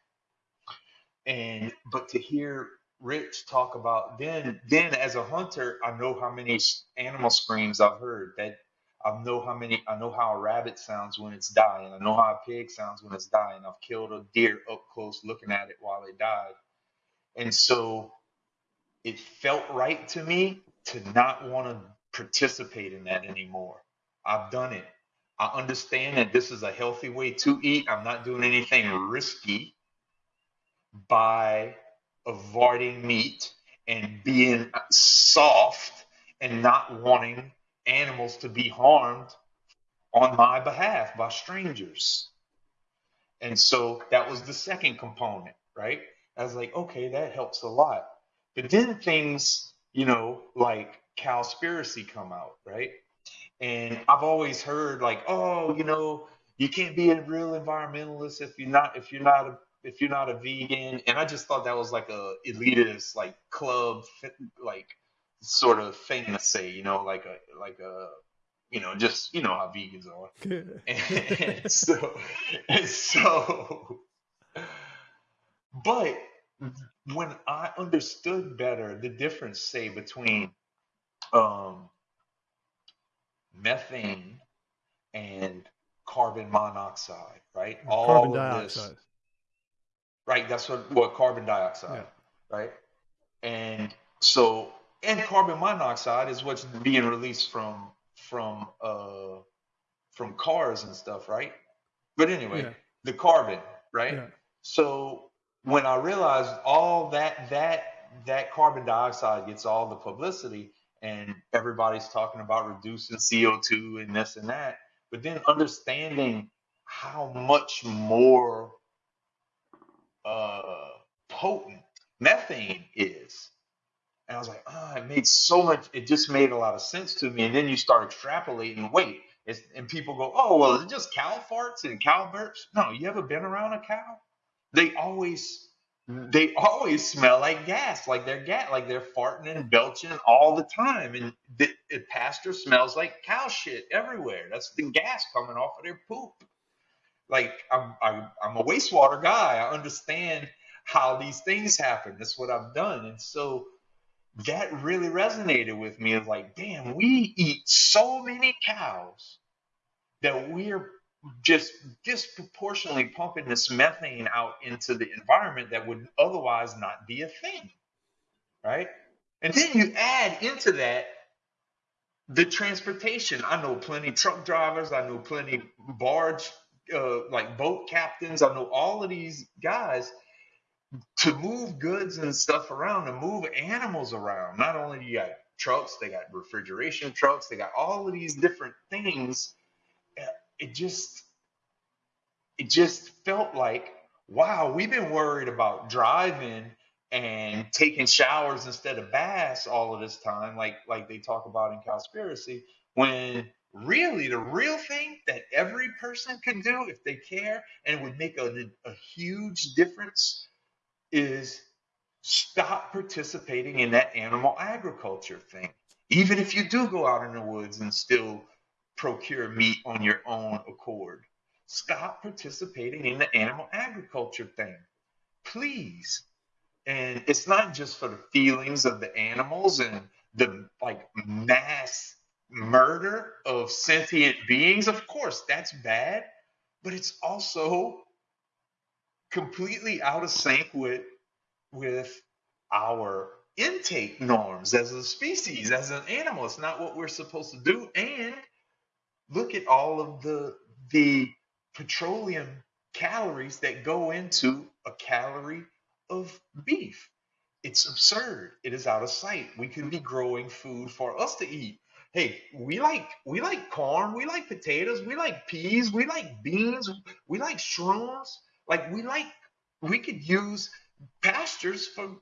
S2: And but to hear Rich talk about then then as a hunter, I know how many animal screams I've heard. That I know how many I know how a rabbit sounds when it's dying. I know how a pig sounds when it's dying. I've killed a deer up close looking at it while it died. And so it felt right to me to not want to participate in that anymore. I've done it. I understand that this is a healthy way to eat. I'm not doing anything risky by avoiding meat and being soft and not wanting animals to be harmed on my behalf by strangers. And so that was the second component, right? I was like, okay, that helps a lot. But then things, you know, like cowspiracy come out, right? And I've always heard like, oh, you know, you can't be a real environmentalist if you're not if you're not a if you're not a vegan. And I just thought that was like a elitist like club like sort of thing to say, you know, like a like a you know, just you know how vegans are. <laughs> and so and so but when I understood better the difference, say, between um, methane and carbon monoxide, right?
S1: All carbon dioxide. This,
S2: right, that's what what carbon dioxide, yeah. right? And so and carbon monoxide is what's being released from from uh from cars and stuff, right? But anyway, yeah. the carbon, right? Yeah. So when I realized all that that that carbon dioxide gets all the publicity, and everybody's talking about reducing CO2 and this and that. But then understanding how much more uh, potent methane is. And I was like, ah, oh, it made so much, it just made a lot of sense to me. And then you start extrapolating, wait, and people go, oh, well, is it just cow farts and cow burps? No, you ever been around a cow? They always they always smell like gas, like they're gas, like they're farting and belching all the time. And the, the pasture smells like cow shit everywhere. That's the gas coming off of their poop. Like I'm, I'm, I'm a wastewater guy. I understand how these things happen. That's what I've done. And so that really resonated with me. It's like, damn, we eat so many cows that we're just disproportionately pumping this methane out into the environment that would otherwise not be a thing, right? And then you add into that the transportation. I know plenty truck drivers. I know plenty barge, uh, like boat captains. I know all of these guys to move goods and stuff around, to move animals around. Not only do you got trucks, they got refrigeration trucks, they got all of these different things. It just, it just felt like, wow, we've been worried about driving and taking showers instead of baths all of this time, like like they talk about in Cowspiracy, when really the real thing that every person can do if they care and would make a, a huge difference is stop participating in that animal agriculture thing. Even if you do go out in the woods and still procure meat on your own accord, stop participating in the animal agriculture thing. Please. And it's not just for the feelings of the animals and the like mass murder of sentient beings. Of course that's bad but it's also completely out of sync with with our intake norms as a species as an animal. It's not what we're supposed to do and look at all of the the petroleum calories that go into a calorie of beef. It's absurd. It is out of sight. We could be growing food for us to eat. Hey, we like we like corn, we like potatoes, we like peas, we like beans, we like shrooms. Like we like we could use pastures for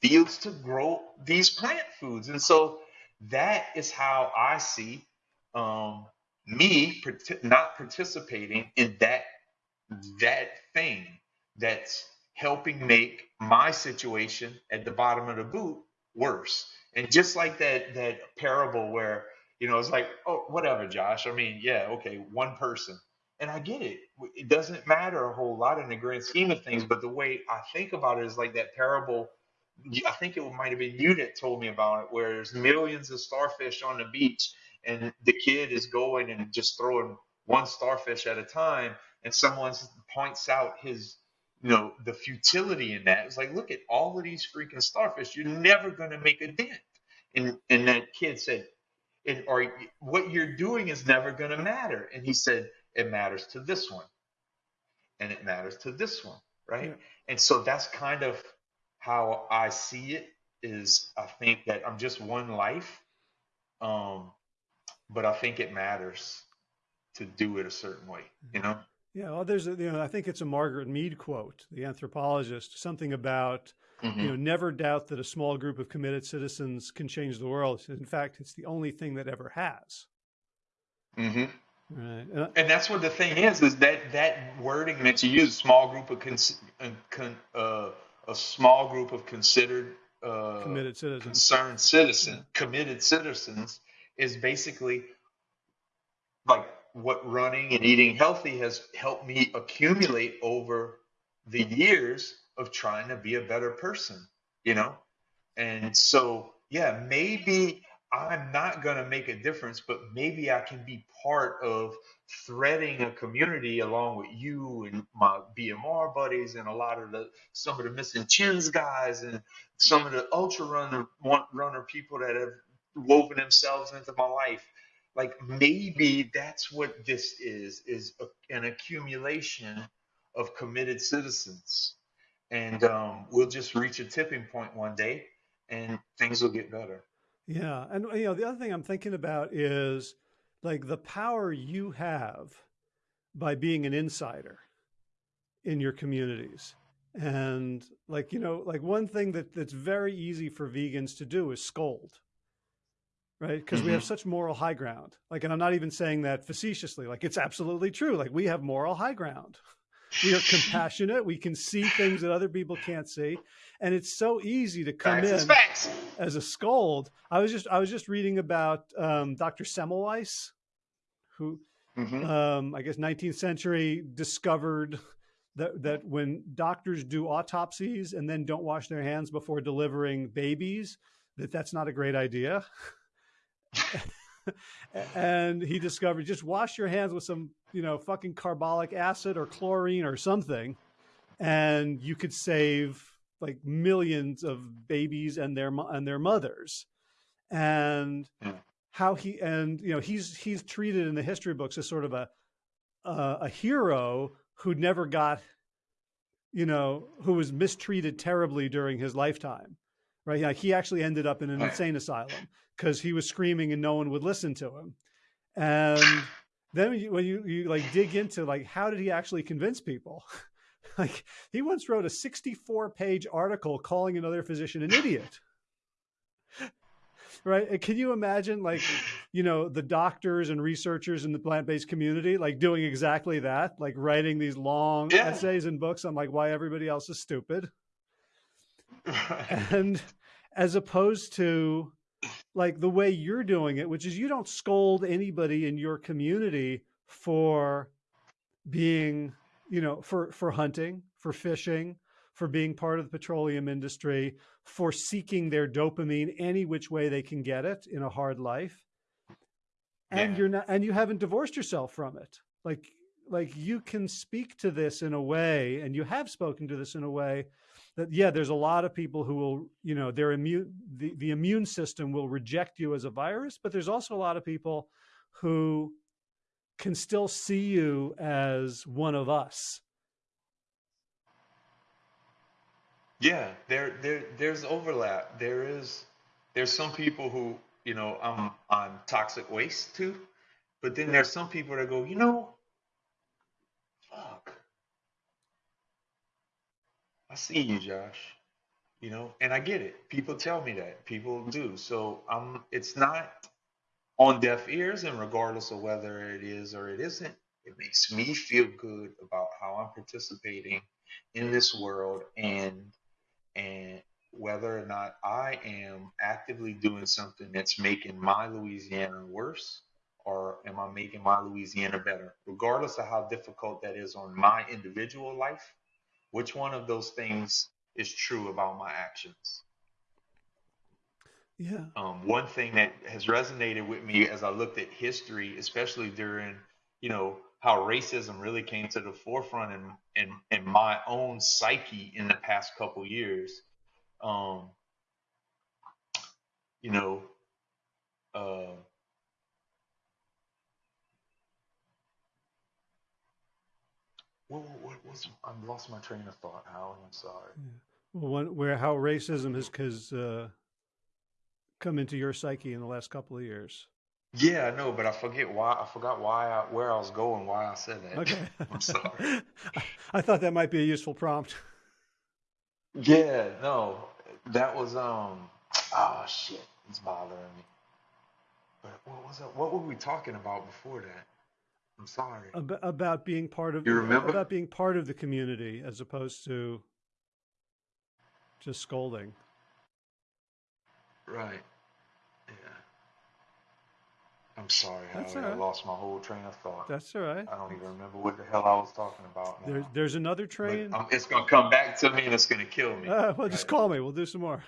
S2: fields to grow these plant foods. And so that is how I see um, me not participating in that that thing that's helping make my situation at the bottom of the boot worse. And just like that that parable where you know it's like, oh, whatever, Josh. I mean, yeah, okay, one person, and I get it. It doesn't matter a whole lot in the grand scheme of things, but the way I think about it is like that parable. I think it might have been you that told me about it, where there's millions of starfish on the beach, and the kid is going and just throwing one starfish at a time, and someone points out his you know the futility in that. It's like, look at all of these freaking starfish. You're never going to make a dent. And and that kid said, and or what you're doing is never going to matter. And he said, it matters to this one, and it matters to this one, right? Yeah. And so that's kind of how I see it. Is I think that I'm just one life, um, but I think it matters to do it a certain way, you know.
S1: Yeah, well, there's a, you know, I think it's a Margaret Mead quote, the anthropologist, something about, mm -hmm. you know, mm-hmm. never doubt that a small group of committed citizens can change the world. In fact, it's the only thing that ever has.
S2: Mm -hmm. Right. And, and that's what the thing is, is that that wording that you use, small group of, uh, uh, a small group of considered, uh,
S1: committed citizens,
S2: concerned citizen, committed citizens is basically like what running and eating healthy has helped me accumulate over the years of trying to be a better person, you know? And so, yeah, maybe I'm not going to make a difference, but maybe I can be part of threading a community along with you and my BMR buddies and a lot of the some of the missing chins guys and some of the ultra runner runner people that have woven themselves into my life. Like maybe that's what this is is a, an accumulation of committed citizens. And um, we'll just reach a tipping point one day and things will get better.
S1: Yeah. And you know the other thing i'm thinking about is like the power you have by being an insider in your communities. And like you know like one thing that that's very easy for vegans to do is scold right? Because mm -hmm. we have mm-hmm. such moral high ground. Like, and I'm not even saying that facetiously. Like, it's absolutely true. Like, we have moral high ground. We are compassionate. We can see things that other people can't see, and it's so easy to come
S2: facts
S1: in as a scold. I was just I was just reading about um, Dr. Semmelweis, who mm -hmm. um, I guess 19th century discovered that that when doctors do autopsies and then don't wash their hands before delivering babies, that that's not a great idea. <laughs> and he discovered just wash your hands with some, you know, fucking carbolic acid or chlorine or something, and you could save like millions of babies and their and their mothers. And
S2: Yeah.
S1: how he and you know he's he's treated in the history books as sort of a a, a hero who never got you know who was mistreated terribly during his lifetime right like he actually ended up in an insane asylum because he was screaming and no one would listen to him. And then when you, when you you like dig into like how did he actually convince people? <laughs> Like he once wrote a 64 page article calling another physician an idiot. <laughs> Right? And can you imagine like you know the doctors and researchers in the plant-based community like doing exactly that? Like writing these long
S2: Yeah.
S1: essays and books on like why everybody else is stupid? <laughs> And as opposed to like the way you're doing it which is you don't scold anybody in your community for being you know for for hunting for fishing for being part of the petroleum industry for seeking their dopamine any which way they can get it in a hard life and
S2: Yeah.
S1: you're not and you haven't divorced yourself from it like like you can speak to this in a way and you have spoken to this in a way that yeah there's a lot of people who will you know their immune the, the immune system will reject you as a virus but there's also a lot of people who can still see you as one of us
S2: Yeah, there there there's overlap. There is there's some people who, you know, I'm on toxic waste too, but then there's some people that go, you know, I see you, Josh. You know, and I get it. People tell me that. People do. So I'm it's not on deaf ears and regardless of whether it is or it isn't, it makes me feel good about how I'm participating in this world and and whether or not I am actively doing something that's making my Louisiana worse or am I making my Louisiana better? Regardless of how difficult that is on my individual life, which one of those things is true about my actions?
S1: yeah
S2: Um, one thing that has resonated with me as I looked at history, especially during, you know, how racism really came to the forefront in in, in my own psyche in the past couple years. Um, you know, uh, what, what was I lost my train of thought, Howard. I'm sorry.
S1: well, one, where how racism has has uh, come into your psyche in the last couple of years
S2: Yeah, I know, but I forget why. I forgot why I, where I was going, why I said that.
S1: okay <laughs>
S2: I'm sorry. <laughs>
S1: i thought that might be a useful prompt <laughs>
S2: Yeah, no, that was um. Oh shit, it's bothering me. But what was that? What were we talking about before that? I'm sorry.
S1: Ab- about being part of
S2: You remember?
S1: about being part of the community as opposed to just scolding.
S2: Right. Yeah. I'm sorry,
S1: That's
S2: I lost my whole train of thought.
S1: That's all right.
S2: I don't even remember what the hell I was talking about now.
S1: There's there's another
S2: But
S1: train.
S2: um, it's gonna come back to me and it's gonna kill me.
S1: Uh, well, just call me. We'll do some more.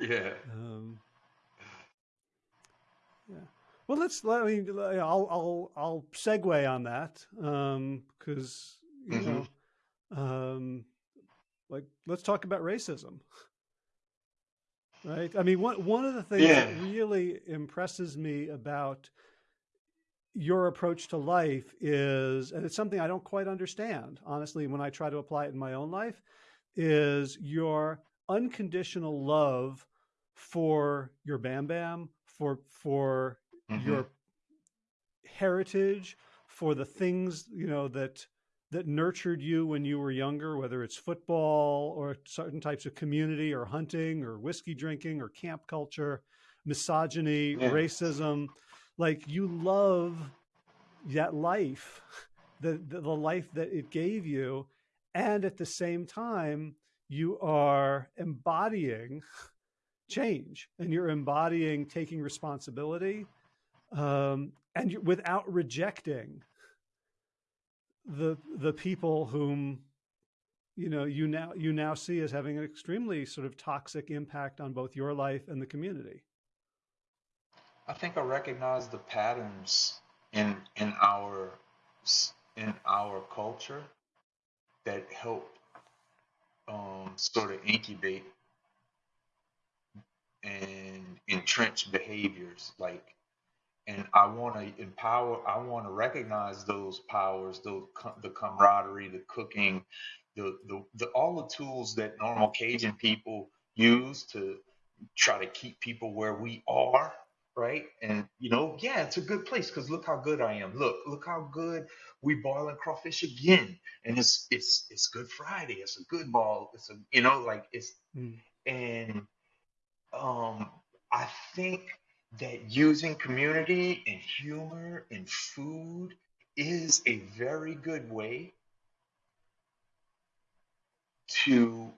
S2: Yeah.
S1: Um, <sighs> yeah. Well, let's. Let me. I'll. I'll. I'll segue on that because you
S2: Mhm.
S1: know, um, like let's talk about racism. Right. I mean, one one of the things that really impresses me about your approach to life is, and it's something I don't quite understand, honestly, when I try to apply it in my own life, is your unconditional love for your Bam Bam, for for
S2: Mhm.
S1: your heritage, for the things you know that that nurtured you when you were younger, whether it's football or certain types of community or hunting or whiskey drinking or camp culture, misogyny,
S2: Yeah.
S1: racism. Like you love that life, the, the the life that it gave you, and at the same time you are embodying change and you're embodying taking responsibility um, and without rejecting the the people whom you know you now you now see as having an extremely sort of toxic impact on both your life and the community.
S2: I think I recognize the patterns in in our in our culture that help um, sort of incubate and entrench behaviors like and I want to empower I want to recognize those powers those the camaraderie the cooking the, the the all the tools that normal Cajun people use to try to keep people where we are right? And you know yeah it's a good place because look how good I am. Look look how good we boiling crawfish again. And it's it's it's good Friday. It's a good ball. It's a you know like it's
S1: Mm.
S2: and um I think that using community and humor and food is a very good way to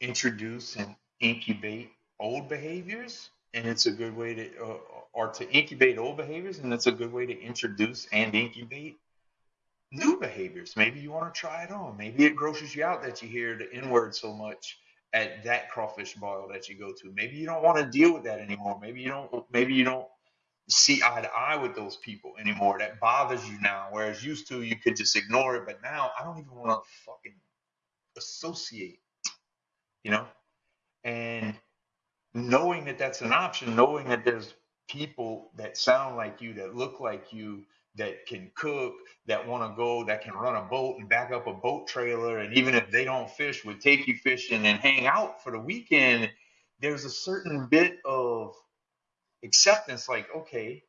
S2: introduce and incubate old behaviors. And it's a good way to uh, or to incubate old behaviors and it's a good way to introduce and incubate new behaviors. Maybe you want to try it on. Maybe it grosses you out that you hear the n word so much at that crawfish boil that you go to. Maybe you don't want to deal with that anymore. Maybe you don't maybe you don't see eye to eye with those people anymore. That bothers you now whereas used to you could just ignore it. But now i don't even want to fucking associate you know? And knowing that that's an option, knowing that there's people that sound like you, that look like you, that can cook, that want to go, that can run a boat and back up a boat trailer, and even if they don't fish, would take you fishing and hang out for the weekend. There's a certain bit of acceptance, like, okay,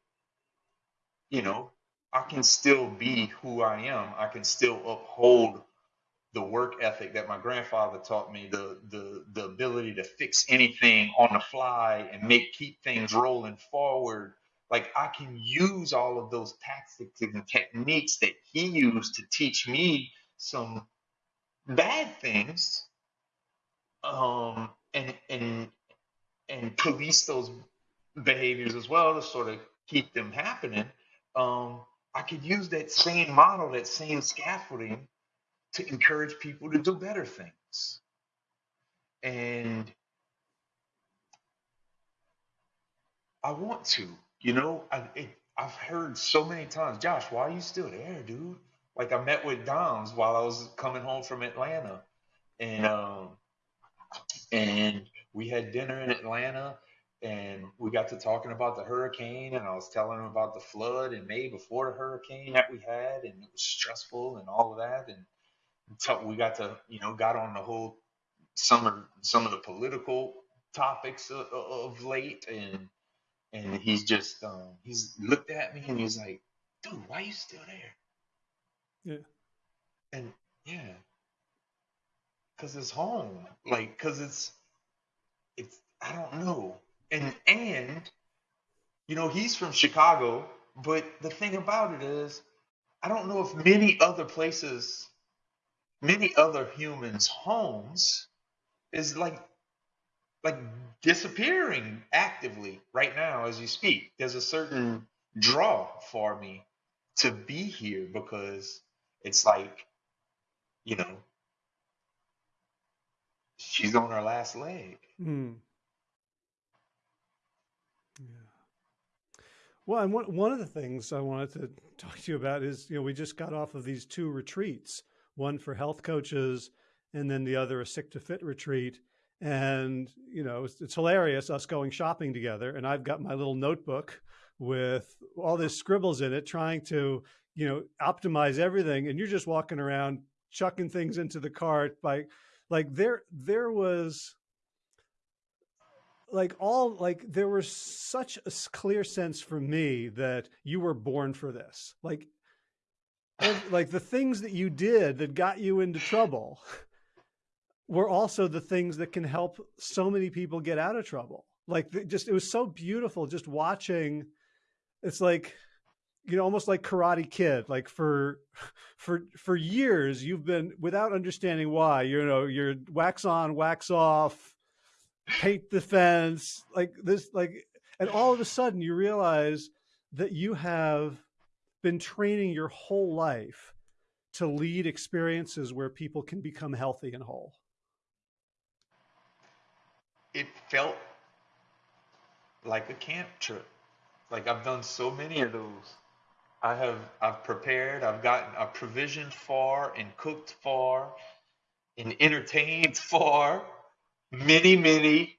S2: you know, I can still be who I am. I can still uphold the work ethic that my grandfather taught me, the the the ability to fix anything on the fly and make keep things rolling forward. Like I can use all of those tactics and techniques that he used to teach me some bad things, um, and and and police those behaviors as well to sort of keep them happening. Um, I could use that same model, that same scaffolding to encourage people to do better things. And I want to, you know, I, it, I've heard so many times, Josh, why are you still there, dude? Like I met with Dom's while I was coming home from Atlanta, and um, and we had dinner in Atlanta, and we got to talking about the hurricane, and I was telling him about the flood in May before the hurricane that we had, and it was stressful and all of that, and so we got to you know got on the whole some of some of the political topics of, of late and and he's just um he's looked at me and he's like dude why you still there?
S1: Yeah.
S2: and yeah. Because it's home. Like because it's it's i don't know. And and you know he's from chicago but the thing about it is i don't know if many other places many other humans' homes is like like disappearing actively right now as you speak. There's a certain draw for me to be here because it's like, you know, she's on her last leg.
S1: Mm. Yeah. Well, and one one of the things I wanted to talk to you about is, you know, we just got off of these two retreats, one for health coaches, and then the other a sick to fit retreat. And you know, it's, it's hilarious us going shopping together, and I've got my little notebook with all this scribbles in it, trying to you know optimize everything, and you're just walking around chucking things into the cart by like there there was like all like there was such a clear sense for me that you were born for this. Like like the things that you did that got you into trouble <laughs> were also the things that can help so many people get out of trouble like just it was so beautiful just watching it's like you know almost like karate kid like for for for years you've been without understanding why you know you're wax on wax off paint the fence like this like and all of a sudden you realize that you have been training your whole life to lead experiences where people can become healthy and whole?
S2: It felt like a camp trip. Like I've done so many of those. I have I've prepared, I've gotten I've provisioned for and cooked for and entertained <laughs> for many, many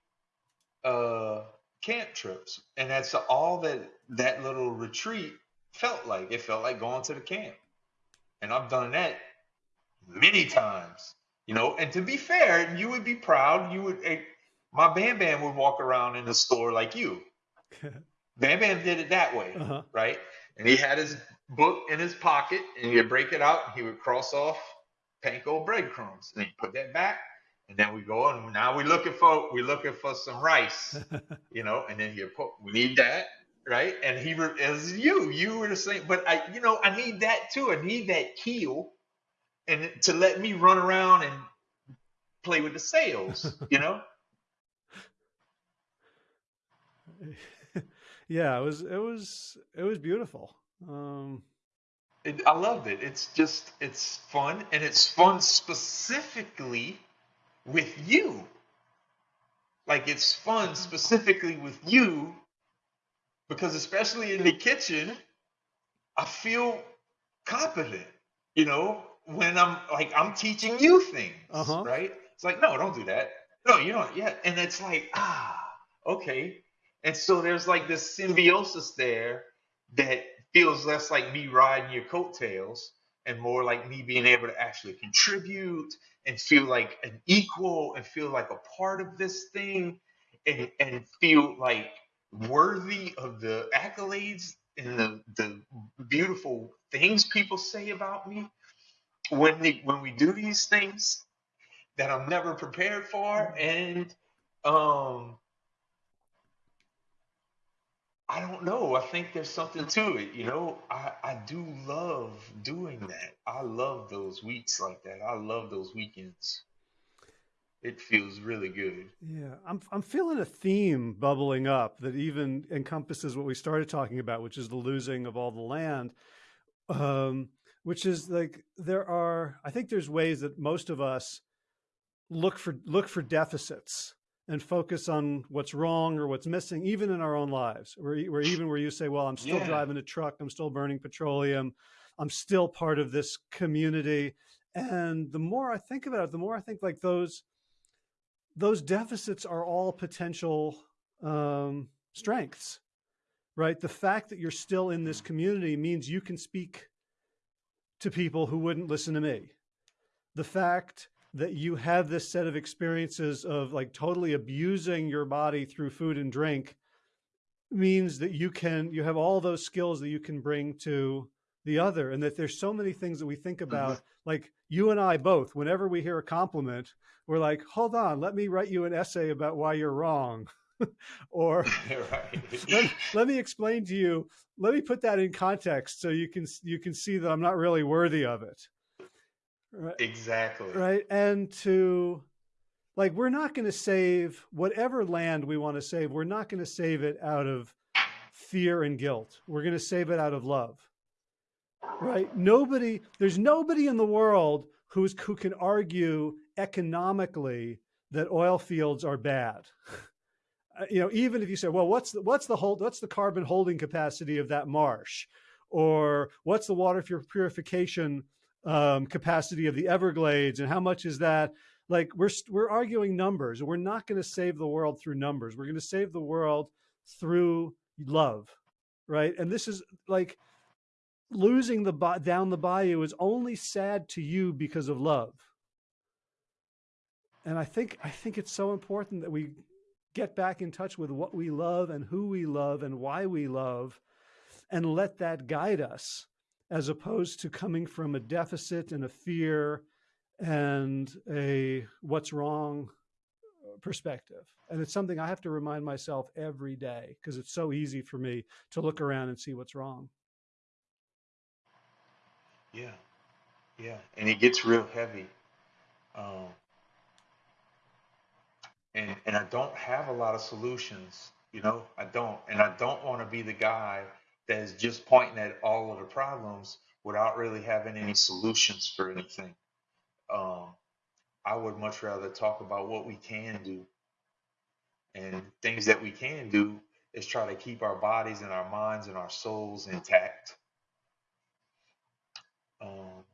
S2: uh camp trips. And that's all that that little retreat felt like. It felt like going to the camp. And I've done that many times. You know, and to be fair, you would be proud. You would my Bam Bam would walk around in the store like you. <laughs> Bam Bam did it that way,
S1: uh-huh.
S2: right? And he had his book in his pocket and he'd break it out and he would cross off panko breadcrumbs and he'd put that back and then we go and now we're looking for we're looking for some rice <laughs> you know and then he put we need that right and he as you you were the same but i you know i need that too i need that keel and to let me run around and play with the sails <laughs> you know <laughs>
S1: yeah, it was it was it was beautiful. Um,
S2: it, I loved it. It's just it's fun and it's fun specifically with you. Like it's fun specifically with you because especially in the kitchen, I feel competent. You know, when I'm like I'm teaching you things,
S1: uh-huh.
S2: right? It's like no, don't do that. No, you don't. Yeah, and it's like ah, okay. And so there's like this symbiosis there that feels less like me riding your coattails and more like me being able to actually contribute and feel like an equal and feel like a part of this thing and, and feel like worthy of the accolades and the, the beautiful things people say about me when they, when we do these things that I'm never prepared for. And um I don't know. I think there's something to it. You know, I, I do love doing that. I love those weeks like that. I love those weekends. It feels really good.
S1: Yeah, I'm I'm feeling a theme bubbling up that even encompasses what we started talking about, which is the losing of all the land. Um, which is like there are. I think there's ways that most of us look for look for deficits and focus on what's wrong or what's missing, even in our own lives, where, where even where you say, well, I'm still
S2: Yeah.
S1: driving a truck, I'm still burning petroleum, I'm still part of this community. And the more I think about it, the more I think like those, those deficits are all potential um, strengths, right? The fact that you're still in this community means you can speak to people who wouldn't listen to me. The fact that you have this set of experiences of like totally abusing your body through food and drink means that you can you have all those skills that you can bring to the other and that there's so many things that we think mm-hmm. about like you and I both whenever we hear a compliment we're like hold on let me write you an essay about why you're wrong. <laughs> Or <laughs> let, let me explain to you let me put that in context so you can you can see that I'm not really worthy of it right
S2: Exactly.
S1: right? And to like we're not going to save whatever land we want to save. We're not going to save it out of fear and guilt. We're going to save it out of love. Right? Nobody there's nobody in the world who's who can argue economically that oil fields are bad. <laughs> Uh, you know even if you say well what's the what's the hold what's the carbon holding capacity of that marsh? Or what's the water pur- purification um, capacity of the Everglades and how much is that? Like we're we're arguing numbers. We're not going to save the world through numbers. We're going to save the world through love, right? And this is like losing the down the bayou is only sad to you because of love. And I think I think it's so important that we get back in touch with what we love and who we love and why we love and let that guide us as opposed to coming from a deficit and a fear and a what's wrong perspective. And it's something I have to remind myself every day because it's so easy for me to look around and see what's wrong.
S2: Yeah. Yeah. And it gets real heavy. Um, and and I don't have a lot of solutions. You know, I don't, and I don't want to be the guy that is just pointing at all of the problems without really having any solutions for anything. Um, I would much rather talk about what we can do. And things that we can do is try to keep our bodies and our minds and our souls intact. Um,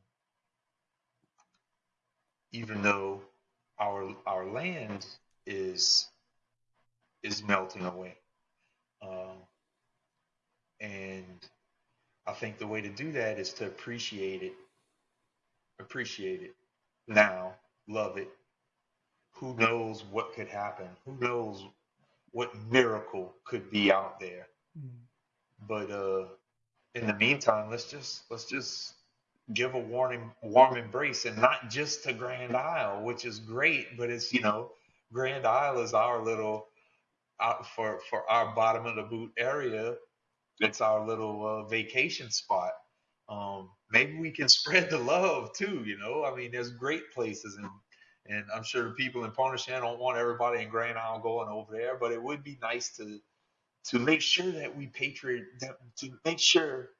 S2: even though our our land is is melting away. Um, and I think the way to do that is to appreciate it, appreciate it now, love it. Who knows what could happen? Who knows what miracle could be out there?
S1: Mm.
S2: But uh, in the meantime, let's just let's just give a warning, warm embrace, and not just to Grand Isle, which is great, but it's you know, Grand Isle is our little out for for our bottom of the boot area. It's our little uh, vacation spot. Um, maybe we can <laughs> spread the love too. You know, I mean, there's great places, and and I'm sure the people in Pontchartrain don't want everybody in Grand Isle going over there, but it would be nice to to make sure that we patriot that, to make sure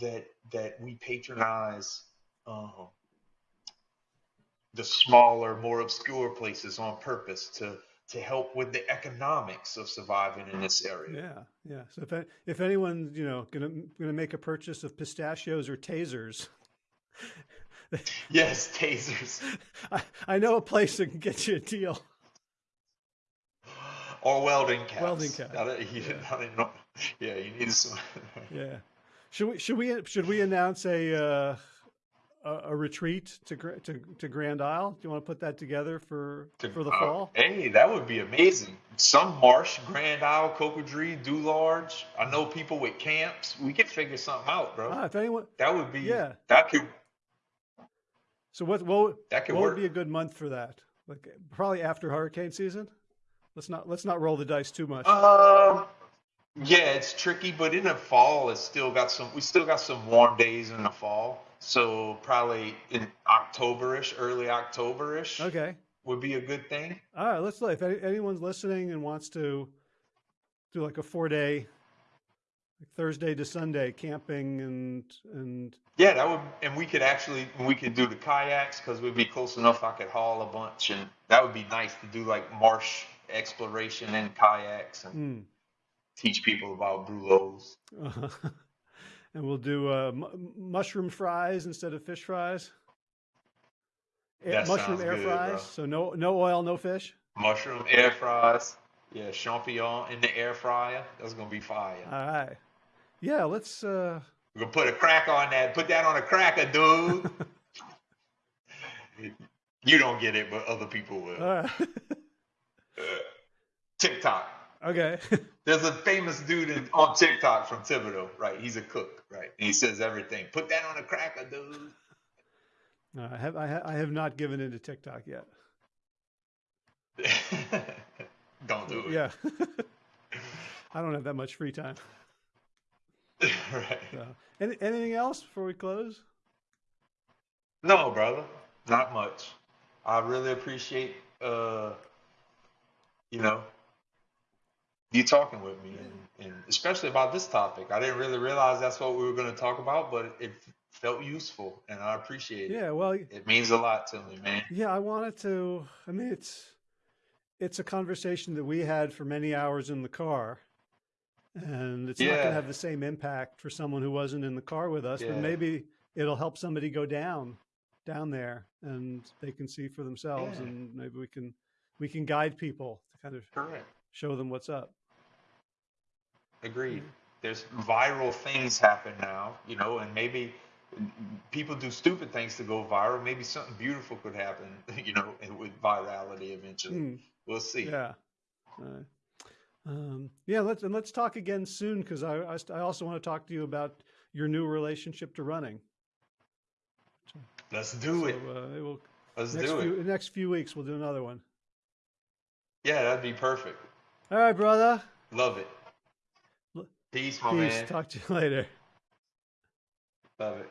S2: that that we patronize um, the smaller, more obscure places on purpose to to help with the economics of surviving in this area.
S1: Yeah, yeah. So if if anyone's you know gonna gonna make a purchase of pistachios or tasers,
S2: yes, tasers. <laughs>
S1: I, I know a place that can get you a deal.
S2: Or welding caps.
S1: Welding caps. <laughs>
S2: you, yeah. yeah, you need some. <laughs>
S1: yeah. Should we should we should we announce a uh, a, a, retreat to, to to Grand Isle? Do you want to put that together for to, for the uh, fall?
S2: Hey, that would be amazing. Some marsh, Grand Isle, Cocodrie, Dularge. I know people with camps. We could figure something out, bro.
S1: Ah, if anyone,
S2: that would be
S1: yeah.
S2: That could.
S1: So what what,
S2: that could
S1: what
S2: work.
S1: would be a good month for that? Like probably after hurricane season. Let's not let's not roll the dice too much.
S2: Um. Yeah, it's tricky, but in the fall, it's still got some. We still got some warm days in the fall, so probably in Octoberish, early Octoberish.
S1: Okay,
S2: would be a good thing.
S1: All right, let's. If anyone's listening and wants to do like a four day, like Thursday to Sunday camping and and.
S2: Yeah, that would, and we could actually we could do the kayaks because we'd be close enough. I could haul a bunch, and that would be nice to do like marsh exploration and kayaks and.
S1: Mm
S2: teach people about brulots.
S1: Uh, <laughs> and we'll do uh, mushroom fries instead of fish fries.
S2: That
S1: mushroom air
S2: good,
S1: fries.
S2: Bro.
S1: So no no oil, no fish.
S2: Mushroom air fries. Yeah, champignon in the air fryer. That's gonna be fire.
S1: All right. Yeah, let's. uh
S2: We're gonna put a crack on that. Put that on a cracker, dude. <laughs> you don't get it, but other people will.
S1: All right. <laughs>
S2: TikTok.
S1: Okay. <laughs>
S2: There's a famous dude in, on TikTok from Thibodaux, right? He's a cook, right? And he says everything. Put that on a cracker, dude.
S1: No, I have I, ha- I have not given into TikTok yet. <laughs>
S2: don't do it.
S1: Yeah. <laughs> I don't have that much free time. <laughs>
S2: right.
S1: So, any, anything else before we close?
S2: No, brother. Not much. I really appreciate uh you know you talking with me and, and especially about this topic. I didn't really realize that's what we were going to talk about, but it felt useful and I appreciate it.
S1: Yeah, well,
S2: it means a lot to me, man.
S1: Yeah, I wanted to. I mean, it's it's a conversation that we had for many hours in the car, and it's
S2: Yeah.
S1: not going to have the same impact for someone who wasn't in the car with us. But maybe it'll help somebody go down down there, and they can see for themselves,
S2: Yeah.
S1: and maybe we can we can guide people to kind of
S2: Correct.
S1: show them what's up.
S2: Agreed. There's viral things happen now, you know, and maybe people do stupid things to go viral. Maybe something beautiful could happen, <laughs> you know, with virality eventually.
S1: Hmm.
S2: We'll see.
S1: Yeah. Uh, um, yeah, let's and let's talk again soon because I, I I also want to talk to you about your new relationship to running.
S2: Let's do
S1: So
S2: it.
S1: uh, it will
S2: Let's
S1: next
S2: do
S1: few
S2: it.
S1: next few weeks we'll do another one.
S2: Yeah, that'd be perfect.
S1: All right, brother.
S2: Love it. Peace, my
S1: Peace.
S2: man.
S1: Talk to you <laughs> later.
S2: Love it.